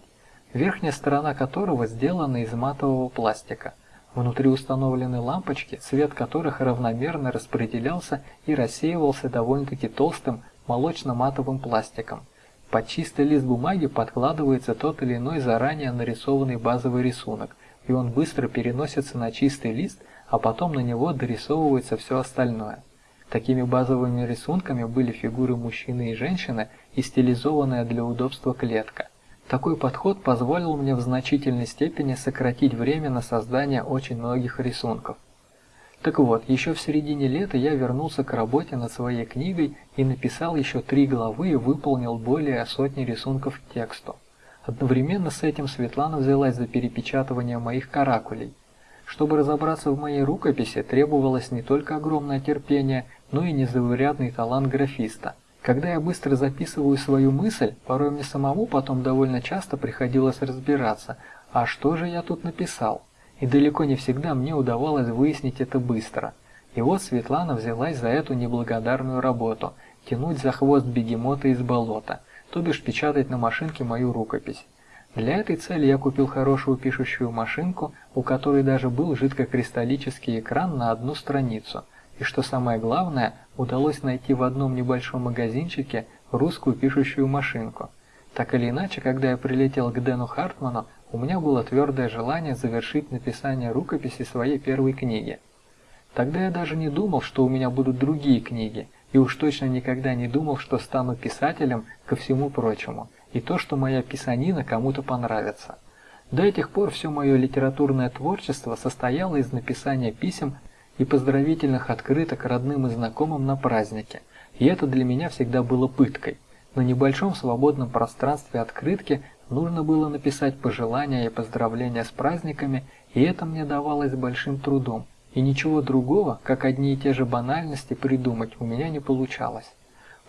верхняя сторона которого сделана из матового пластика. Внутри установлены лампочки, свет которых равномерно распределялся и рассеивался довольно-таки толстым молочно-матовым пластиком. Под чистый лист бумаги подкладывается тот или иной заранее нарисованный базовый рисунок, и он быстро переносится на чистый лист, а потом на него дорисовывается все остальное. Такими базовыми рисунками были фигуры мужчины и женщины и стилизованная для удобства клетка. Такой подход позволил мне в значительной степени сократить время на создание очень многих рисунков. Так вот, еще в середине лета я вернулся к работе над своей книгой и написал еще три главы и выполнил более сотни рисунков к тексту. Одновременно с этим Светлана взялась за перепечатывание моих каракулей. Чтобы разобраться в моей рукописи, требовалось не только огромное терпение, но и незаурядный талант графиста. Когда я быстро записываю свою мысль, порой мне самому потом довольно часто приходилось разбираться, а что же я тут написал? И далеко не всегда мне удавалось выяснить это быстро. И вот Светлана взялась за эту неблагодарную работу – тянуть за хвост бегемота из болота, то бишь печатать на машинке мою рукопись. Для этой цели я купил хорошую пишущую машинку, у которой даже был жидкокристаллический экран на одну страницу, и что самое главное, удалось найти в одном небольшом магазинчике русскую пишущую машинку. Так или иначе, когда я прилетел к Дэну Хартману, у меня было твердое желание завершить написание рукописи своей первой книги. Тогда я даже не думал, что у меня будут другие книги, и уж точно никогда не думал, что стану писателем ко всему прочему – и то, что моя писанина кому-то понравится. До этих пор все мое литературное творчество состояло из написания писем и поздравительных открыток родным и знакомым на празднике, и это для меня всегда было пыткой. На небольшом свободном пространстве открытки нужно было написать пожелания и поздравления с праздниками, и это мне давалось большим трудом, и ничего другого, как одни и те же банальности придумать у меня не получалось.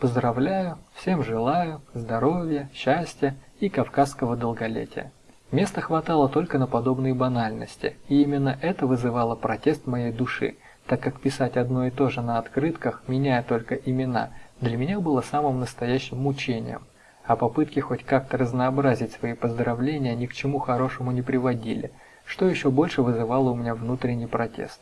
Поздравляю, всем желаю здоровья, счастья и кавказского долголетия. Места хватало только на подобные банальности, и именно это вызывало протест моей души, так как писать одно и то же на открытках, меняя только имена, для меня было самым настоящим мучением, а попытки хоть как-то разнообразить свои поздравления ни к чему хорошему не приводили, что еще больше вызывало у меня внутренний протест.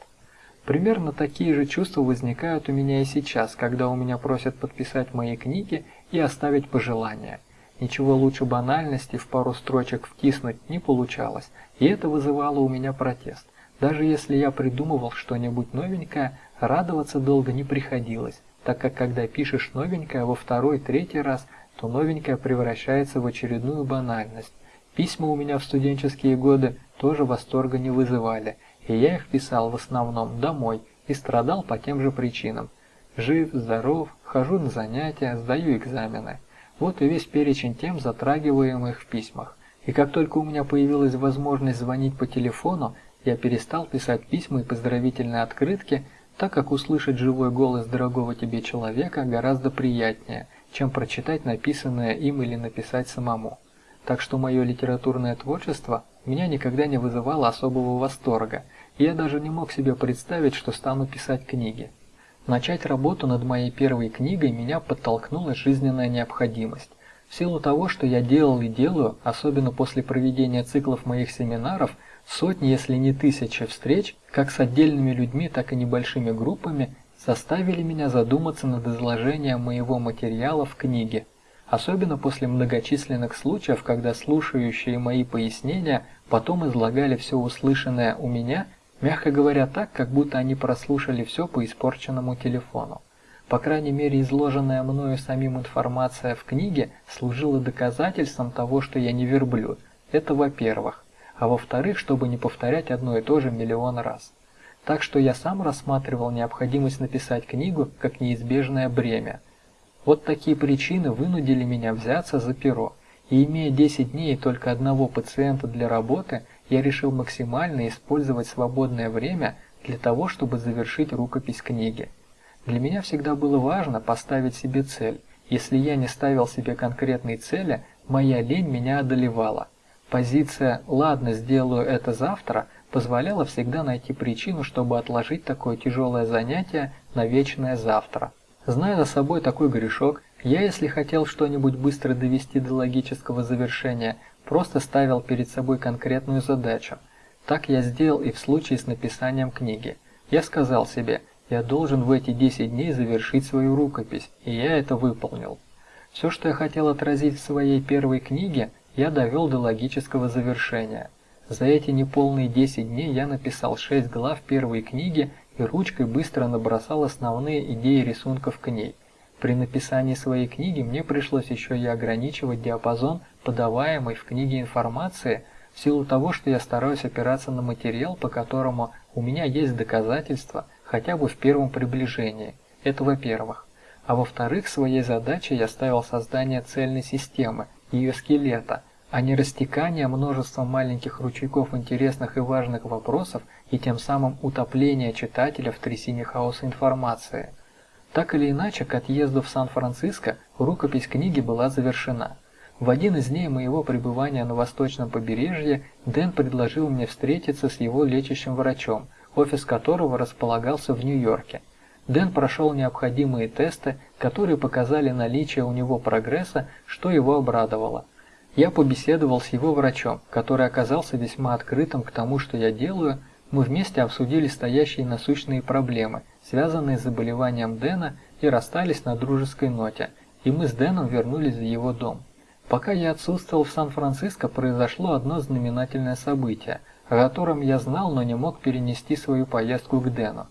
Примерно такие же чувства возникают у меня и сейчас, когда у меня просят подписать мои книги и оставить пожелания. Ничего лучше банальности в пару строчек втиснуть не получалось, и это вызывало у меня протест. Даже если я придумывал что-нибудь новенькое, радоваться долго не приходилось, так как когда пишешь новенькое во второй, третий раз, то новенькое превращается в очередную банальность. Письма у меня в студенческие годы тоже восторга не вызывали – и я их писал в основном домой и страдал по тем же причинам. Жив, здоров, хожу на занятия, сдаю экзамены. Вот и весь перечень тем, затрагиваемых в письмах. И как только у меня появилась возможность звонить по телефону, я перестал писать письма и поздравительные открытки, так как услышать живой голос дорогого тебе человека гораздо приятнее, чем прочитать написанное им или написать самому. Так что мое литературное творчество меня никогда не вызывало особого восторга, я даже не мог себе представить, что стану писать книги. Начать работу над моей первой книгой меня подтолкнула жизненная необходимость. В силу того, что я делал и делаю, особенно после проведения циклов моих семинаров, сотни, если не тысячи встреч, как с отдельными людьми, так и небольшими группами, заставили меня задуматься над изложением моего материала в книге особенно после многочисленных случаев, когда слушающие мои пояснения потом излагали все услышанное у меня, мягко говоря, так, как будто они прослушали все по испорченному телефону. По крайней мере, изложенная мною самим информация в книге служила доказательством того, что я не верблюд. Это во-первых. А во-вторых, чтобы не повторять одно и то же миллион раз. Так что я сам рассматривал необходимость написать книгу как неизбежное бремя – вот такие причины вынудили меня взяться за перо, и имея 10 дней и только одного пациента для работы, я решил максимально использовать свободное время для того, чтобы завершить рукопись книги. Для меня всегда было важно поставить себе цель. Если я не ставил себе конкретной цели, моя лень меня одолевала. Позиция «ладно, сделаю это завтра» позволяла всегда найти причину, чтобы отложить такое тяжелое занятие на вечное завтра. Зная за собой такой грешок, я, если хотел что-нибудь быстро довести до логического завершения, просто ставил перед собой конкретную задачу. Так я сделал и в случае с написанием книги. Я сказал себе, я должен в эти 10 дней завершить свою рукопись, и я это выполнил. Все, что я хотел отразить в своей первой книге, я довел до логического завершения. За эти неполные 10 дней я написал 6 глав первой книги и ручкой быстро набросал основные идеи рисунков к ней. При написании своей книги мне пришлось еще и ограничивать диапазон подаваемой в книге информации в силу того, что я стараюсь опираться на материал, по которому у меня есть доказательства хотя бы в первом приближении. Это во-первых. А во-вторых, своей задачей я ставил создание цельной системы, ее скелета – а не растекание множеством маленьких ручейков интересных и важных вопросов и тем самым утопление читателя в трясине хаоса информации. Так или иначе, к отъезду в Сан-Франциско рукопись книги была завершена. В один из дней моего пребывания на восточном побережье Дэн предложил мне встретиться с его лечащим врачом, офис которого располагался в Нью-Йорке. Дэн прошел необходимые тесты, которые показали наличие у него прогресса, что его обрадовало. Я побеседовал с его врачом, который оказался весьма открытым к тому, что я делаю. Мы вместе обсудили стоящие насущные проблемы, связанные с заболеванием Дэна, и расстались на дружеской ноте, и мы с Дэном вернулись в его дом. Пока я отсутствовал в Сан-Франциско, произошло одно знаменательное событие, о котором я знал, но не мог перенести свою поездку к Дэну.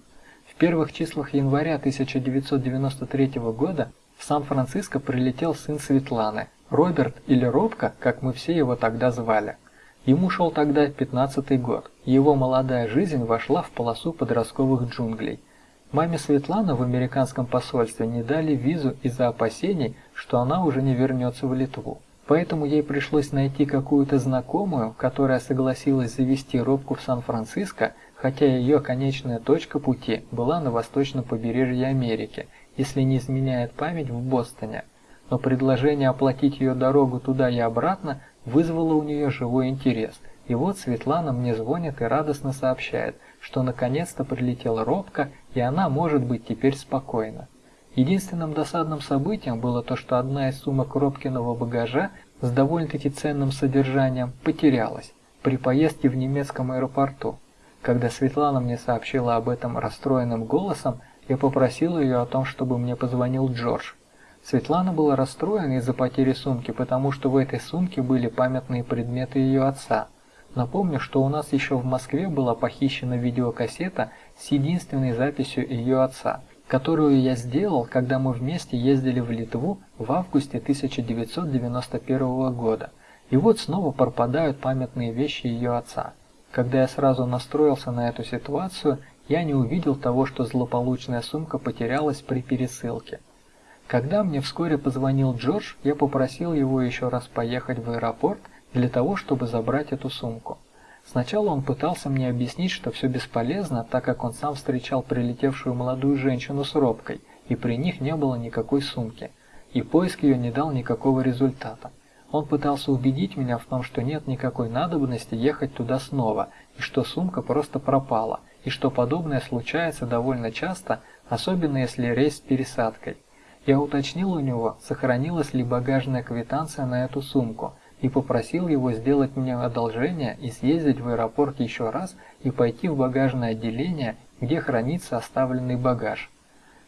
В первых числах января 1993 года в Сан-Франциско прилетел сын Светланы, Роберт или Робка, как мы все его тогда звали. Ему шел тогда 15-й год. Его молодая жизнь вошла в полосу подростковых джунглей. Маме Светланы в американском посольстве не дали визу из-за опасений, что она уже не вернется в Литву. Поэтому ей пришлось найти какую-то знакомую, которая согласилась завести Робку в Сан-Франциско, хотя ее конечная точка пути была на восточном побережье Америки, если не изменяет память в Бостоне но предложение оплатить ее дорогу туда и обратно вызвало у нее живой интерес. И вот Светлана мне звонит и радостно сообщает, что наконец-то прилетела робко, и она может быть теперь спокойна. Единственным досадным событием было то, что одна из сумок Робкиного багажа с довольно-таки ценным содержанием потерялась при поездке в немецком аэропорту. Когда Светлана мне сообщила об этом расстроенным голосом, я попросил ее о том, чтобы мне позвонил Джордж, Светлана была расстроена из-за потери сумки, потому что в этой сумке были памятные предметы ее отца. Напомню, что у нас еще в Москве была похищена видеокассета с единственной записью ее отца, которую я сделал, когда мы вместе ездили в Литву в августе 1991 года. И вот снова пропадают памятные вещи ее отца. Когда я сразу настроился на эту ситуацию, я не увидел того, что злополучная сумка потерялась при пересылке. Когда мне вскоре позвонил Джордж, я попросил его еще раз поехать в аэропорт для того, чтобы забрать эту сумку. Сначала он пытался мне объяснить, что все бесполезно, так как он сам встречал прилетевшую молодую женщину с робкой, и при них не было никакой сумки, и поиск ее не дал никакого результата. Он пытался убедить меня в том, что нет никакой надобности ехать туда снова, и что сумка просто пропала, и что подобное случается довольно часто, особенно если рейс с пересадкой. Я уточнил у него, сохранилась ли багажная квитанция на эту сумку, и попросил его сделать мне одолжение и съездить в аэропорт еще раз и пойти в багажное отделение, где хранится оставленный багаж.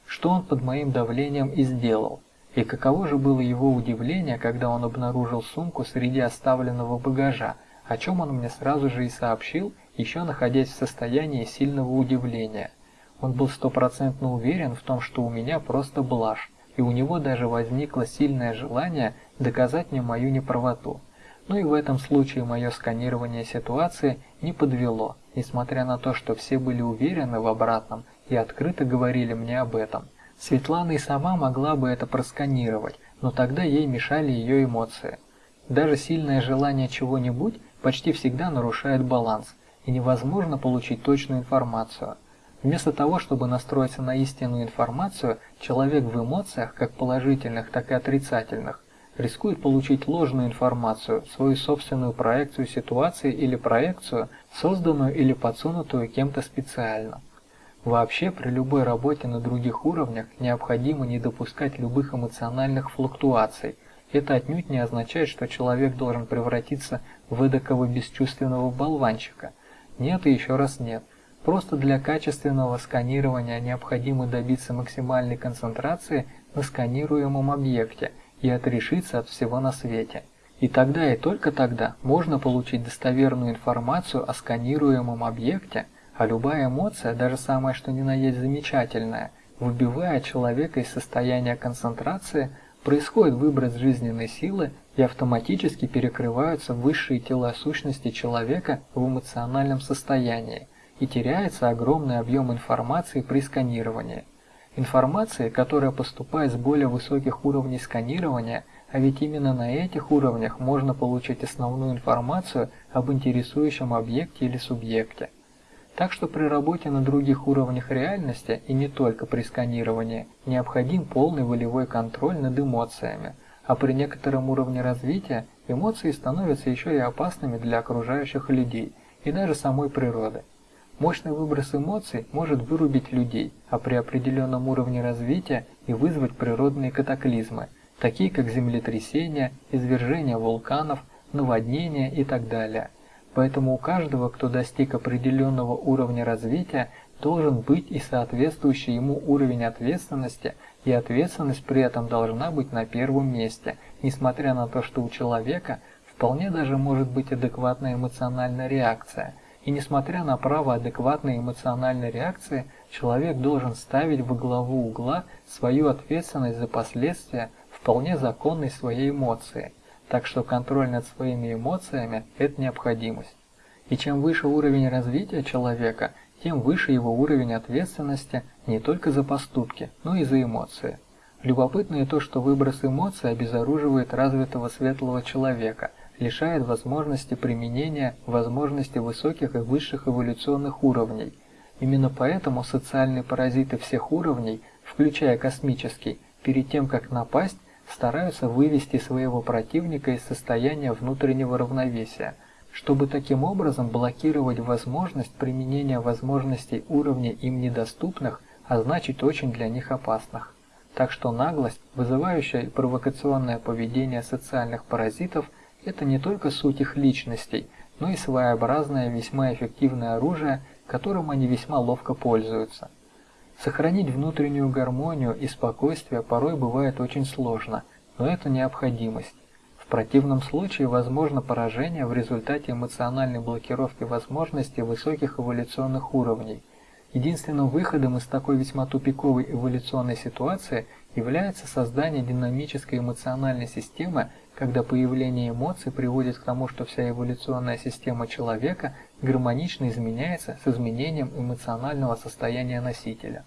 Что он под моим давлением и сделал. И каково же было его удивление, когда он обнаружил сумку среди оставленного багажа, о чем он мне сразу же и сообщил, еще находясь в состоянии сильного удивления. Он был стопроцентно уверен в том, что у меня просто блажь, и у него даже возникло сильное желание доказать мне мою неправоту. Ну и в этом случае мое сканирование ситуации не подвело, несмотря на то, что все были уверены в обратном и открыто говорили мне об этом. Светлана и сама могла бы это просканировать, но тогда ей мешали ее эмоции. Даже сильное желание чего-нибудь почти всегда нарушает баланс, и невозможно получить точную информацию – Вместо того, чтобы настроиться на истинную информацию, человек в эмоциях, как положительных, так и отрицательных, рискует получить ложную информацию, свою собственную проекцию ситуации или проекцию, созданную или подсунутую кем-то специально. Вообще, при любой работе на других уровнях необходимо не допускать любых эмоциональных флуктуаций. Это отнюдь не означает, что человек должен превратиться в эдакого бесчувственного болванчика. Нет и еще раз нет. Просто для качественного сканирования необходимо добиться максимальной концентрации на сканируемом объекте и отрешиться от всего на свете. И тогда и только тогда можно получить достоверную информацию о сканируемом объекте, а любая эмоция, даже самая что ни на есть замечательная, выбивая человека из состояния концентрации, происходит выброс жизненной силы и автоматически перекрываются высшие тела сущности человека в эмоциональном состоянии и теряется огромный объем информации при сканировании. Информации, которая поступает с более высоких уровней сканирования, а ведь именно на этих уровнях можно получить основную информацию об интересующем объекте или субъекте. Так что при работе на других уровнях реальности и не только при сканировании необходим полный волевой контроль над эмоциями, а при некотором уровне развития эмоции становятся еще и опасными для окружающих людей и даже самой природы. Мощный выброс эмоций может вырубить людей, а при определенном уровне развития и вызвать природные катаклизмы, такие как землетрясения, извержения вулканов, наводнения и так далее. Поэтому у каждого, кто достиг определенного уровня развития, должен быть и соответствующий ему уровень ответственности, и ответственность при этом должна быть на первом месте, несмотря на то, что у человека вполне даже может быть адекватная эмоциональная реакция. И несмотря на право адекватной эмоциональной реакции, человек должен ставить во главу угла свою ответственность за последствия вполне законной своей эмоции. Так что контроль над своими эмоциями – это необходимость. И чем выше уровень развития человека, тем выше его уровень ответственности не только за поступки, но и за эмоции. Любопытно и то, что выброс эмоций обезоруживает развитого светлого человека, лишает возможности применения возможности высоких и высших эволюционных уровней. Именно поэтому социальные паразиты всех уровней, включая космический, перед тем как напасть, стараются вывести своего противника из состояния внутреннего равновесия – чтобы таким образом блокировать возможность применения возможностей уровня им недоступных, а значит очень для них опасных. Так что наглость, вызывающая провокационное поведение социальных паразитов – это не только суть их личностей, но и своеобразное весьма эффективное оружие, которым они весьма ловко пользуются. Сохранить внутреннюю гармонию и спокойствие порой бывает очень сложно, но это необходимость противном случае возможно поражение в результате эмоциональной блокировки возможностей высоких эволюционных уровней. Единственным выходом из такой весьма тупиковой эволюционной ситуации является создание динамической эмоциональной системы, когда появление эмоций приводит к тому, что вся эволюционная система человека гармонично изменяется с изменением эмоционального состояния носителя.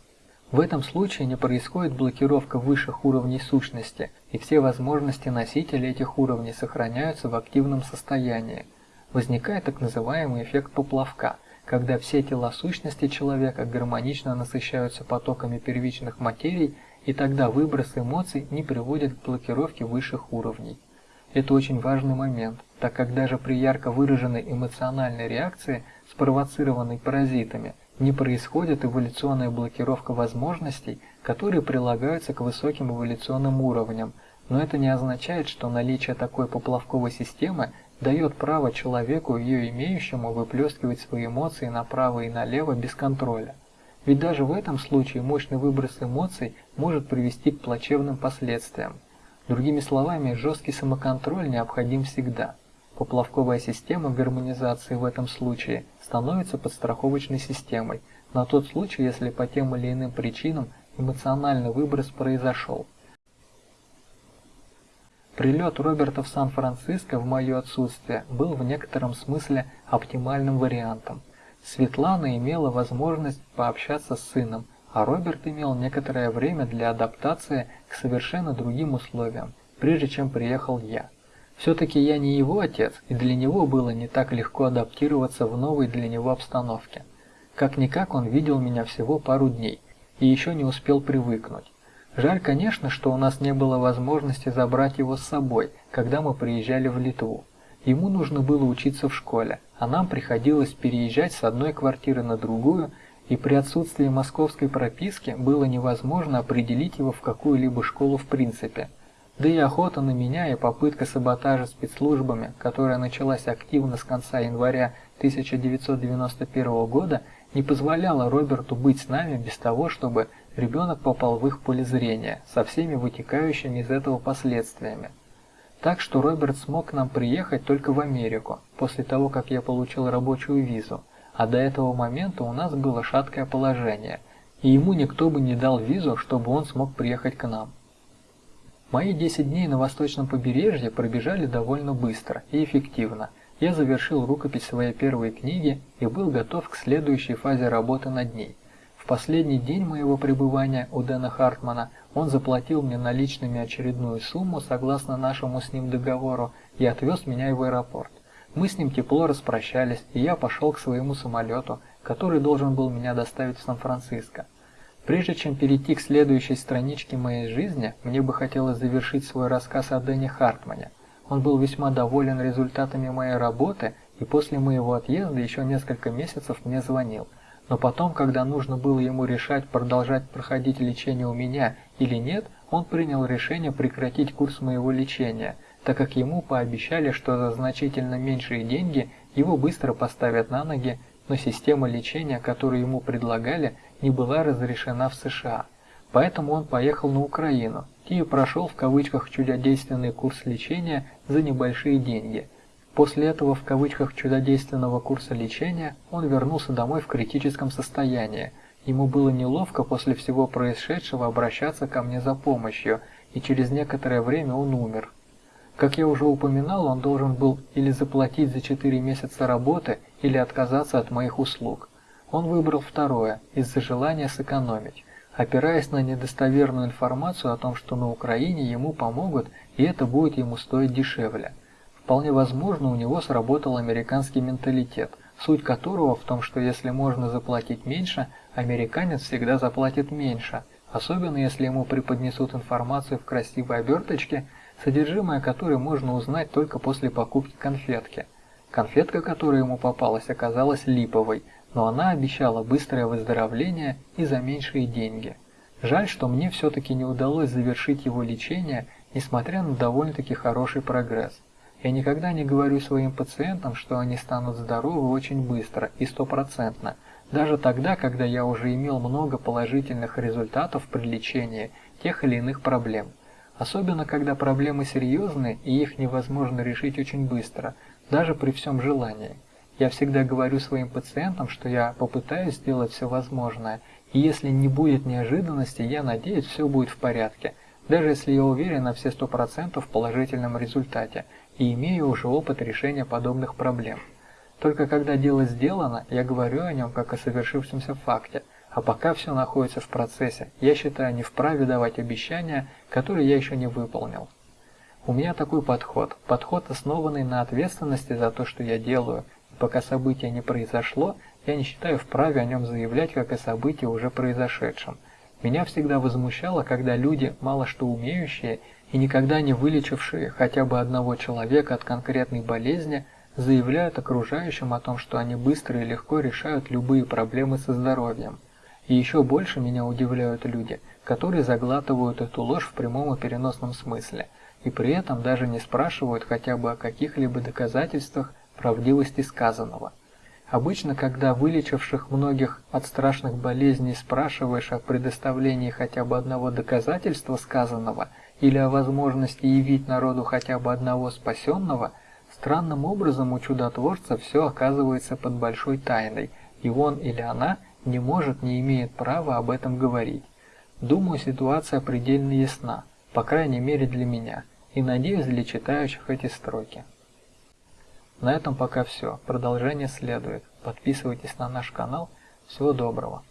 В этом случае не происходит блокировка высших уровней сущности, и все возможности носителя этих уровней сохраняются в активном состоянии. Возникает так называемый эффект поплавка, когда все тела сущности человека гармонично насыщаются потоками первичных материй, и тогда выброс эмоций не приводит к блокировке высших уровней. Это очень важный момент, так как даже при ярко выраженной эмоциональной реакции, спровоцированной паразитами, не происходит эволюционная блокировка возможностей, которые прилагаются к высоким эволюционным уровням, но это не означает, что наличие такой поплавковой системы дает право человеку, ее имеющему, выплескивать свои эмоции направо и налево без контроля. Ведь даже в этом случае мощный выброс эмоций может привести к плачевным последствиям. Другими словами, жесткий самоконтроль необходим всегда. Поплавковая система гармонизации в этом случае становится подстраховочной системой на тот случай, если по тем или иным причинам эмоциональный выброс произошел. Прилет Роберта в Сан-Франциско в мое отсутствие был в некотором смысле оптимальным вариантом. Светлана имела возможность пообщаться с сыном, а Роберт имел некоторое время для адаптации к совершенно другим условиям, прежде чем приехал я. Все-таки я не его отец, и для него было не так легко адаптироваться в новой для него обстановке. Как-никак он видел меня всего пару дней, и еще не успел привыкнуть. Жаль, конечно, что у нас не было возможности забрать его с собой, когда мы приезжали в Литву. Ему нужно было учиться в школе, а нам приходилось переезжать с одной квартиры на другую, и при отсутствии московской прописки было невозможно определить его в какую-либо школу в принципе – да и охота на меня и попытка саботажа спецслужбами, которая началась активно с конца января 1991 года, не позволяла Роберту быть с нами без того, чтобы ребенок попал в их поле зрения, со всеми вытекающими из этого последствиями. Так что Роберт смог к нам приехать только в Америку, после того, как я получил рабочую визу, а до этого момента у нас было шаткое положение, и ему никто бы не дал визу, чтобы он смог приехать к нам. Мои 10 дней на восточном побережье пробежали довольно быстро и эффективно. Я завершил рукопись своей первой книги и был готов к следующей фазе работы над ней. В последний день моего пребывания у Дэна Хартмана он заплатил мне наличными очередную сумму согласно нашему с ним договору и отвез меня в аэропорт. Мы с ним тепло распрощались, и я пошел к своему самолету, который должен был меня доставить в Сан-Франциско. Прежде чем перейти к следующей страничке моей жизни, мне бы хотелось завершить свой рассказ о Дэне Хартмане. Он был весьма доволен результатами моей работы и после моего отъезда еще несколько месяцев мне звонил. Но потом, когда нужно было ему решать, продолжать проходить лечение у меня или нет, он принял решение прекратить курс моего лечения, так как ему пообещали, что за значительно меньшие деньги его быстро поставят на ноги, но система лечения, которую ему предлагали, не была разрешена в США. Поэтому он поехал на Украину и прошел в кавычках чудодейственный курс лечения за небольшие деньги. После этого в кавычках чудодейственного курса лечения он вернулся домой в критическом состоянии. Ему было неловко после всего происшедшего обращаться ко мне за помощью, и через некоторое время он умер. Как я уже упоминал, он должен был или заплатить за 4 месяца работы, или отказаться от моих услуг. Он выбрал второе, из-за желания сэкономить, опираясь на недостоверную информацию о том, что на Украине ему помогут, и это будет ему стоить дешевле. Вполне возможно, у него сработал американский менталитет, суть которого в том, что если можно заплатить меньше, американец всегда заплатит меньше, особенно если ему преподнесут информацию в красивой оберточке – содержимое которой можно узнать только после покупки конфетки. Конфетка, которая ему попалась, оказалась липовой, но она обещала быстрое выздоровление и за меньшие деньги. Жаль, что мне все-таки не удалось завершить его лечение, несмотря на довольно-таки хороший прогресс. Я никогда не говорю своим пациентам, что они станут здоровы очень быстро и стопроцентно, даже тогда, когда я уже имел много положительных результатов при лечении тех или иных проблем. Особенно, когда проблемы серьезные и их невозможно решить очень быстро, даже при всем желании. Я всегда говорю своим пациентам, что я попытаюсь сделать все возможное, и если не будет неожиданности, я надеюсь, все будет в порядке, даже если я уверен на все 100% в положительном результате и имею уже опыт решения подобных проблем. Только когда дело сделано, я говорю о нем как о совершившемся факте – а пока все находится в процессе, я считаю не вправе давать обещания, которые я еще не выполнил. У меня такой подход, подход основанный на ответственности за то, что я делаю, и пока событие не произошло, я не считаю вправе о нем заявлять как о событии уже произошедшем. Меня всегда возмущало, когда люди, мало что умеющие и никогда не вылечившие хотя бы одного человека от конкретной болезни, заявляют окружающим о том, что они быстро и легко решают любые проблемы со здоровьем. И еще больше меня удивляют люди, которые заглатывают эту ложь в прямом и переносном смысле, и при этом даже не спрашивают хотя бы о каких-либо доказательствах правдивости сказанного. Обычно, когда вылечивших многих от страшных болезней спрашиваешь о предоставлении хотя бы одного доказательства сказанного или о возможности явить народу хотя бы одного спасенного, странным образом у чудотворца все оказывается под большой тайной, и он или она – не может, не имеет права об этом говорить. Думаю, ситуация предельно ясна, по крайней мере для меня, и надеюсь для читающих эти строки. На этом пока все. Продолжение следует. Подписывайтесь на наш канал. Всего доброго.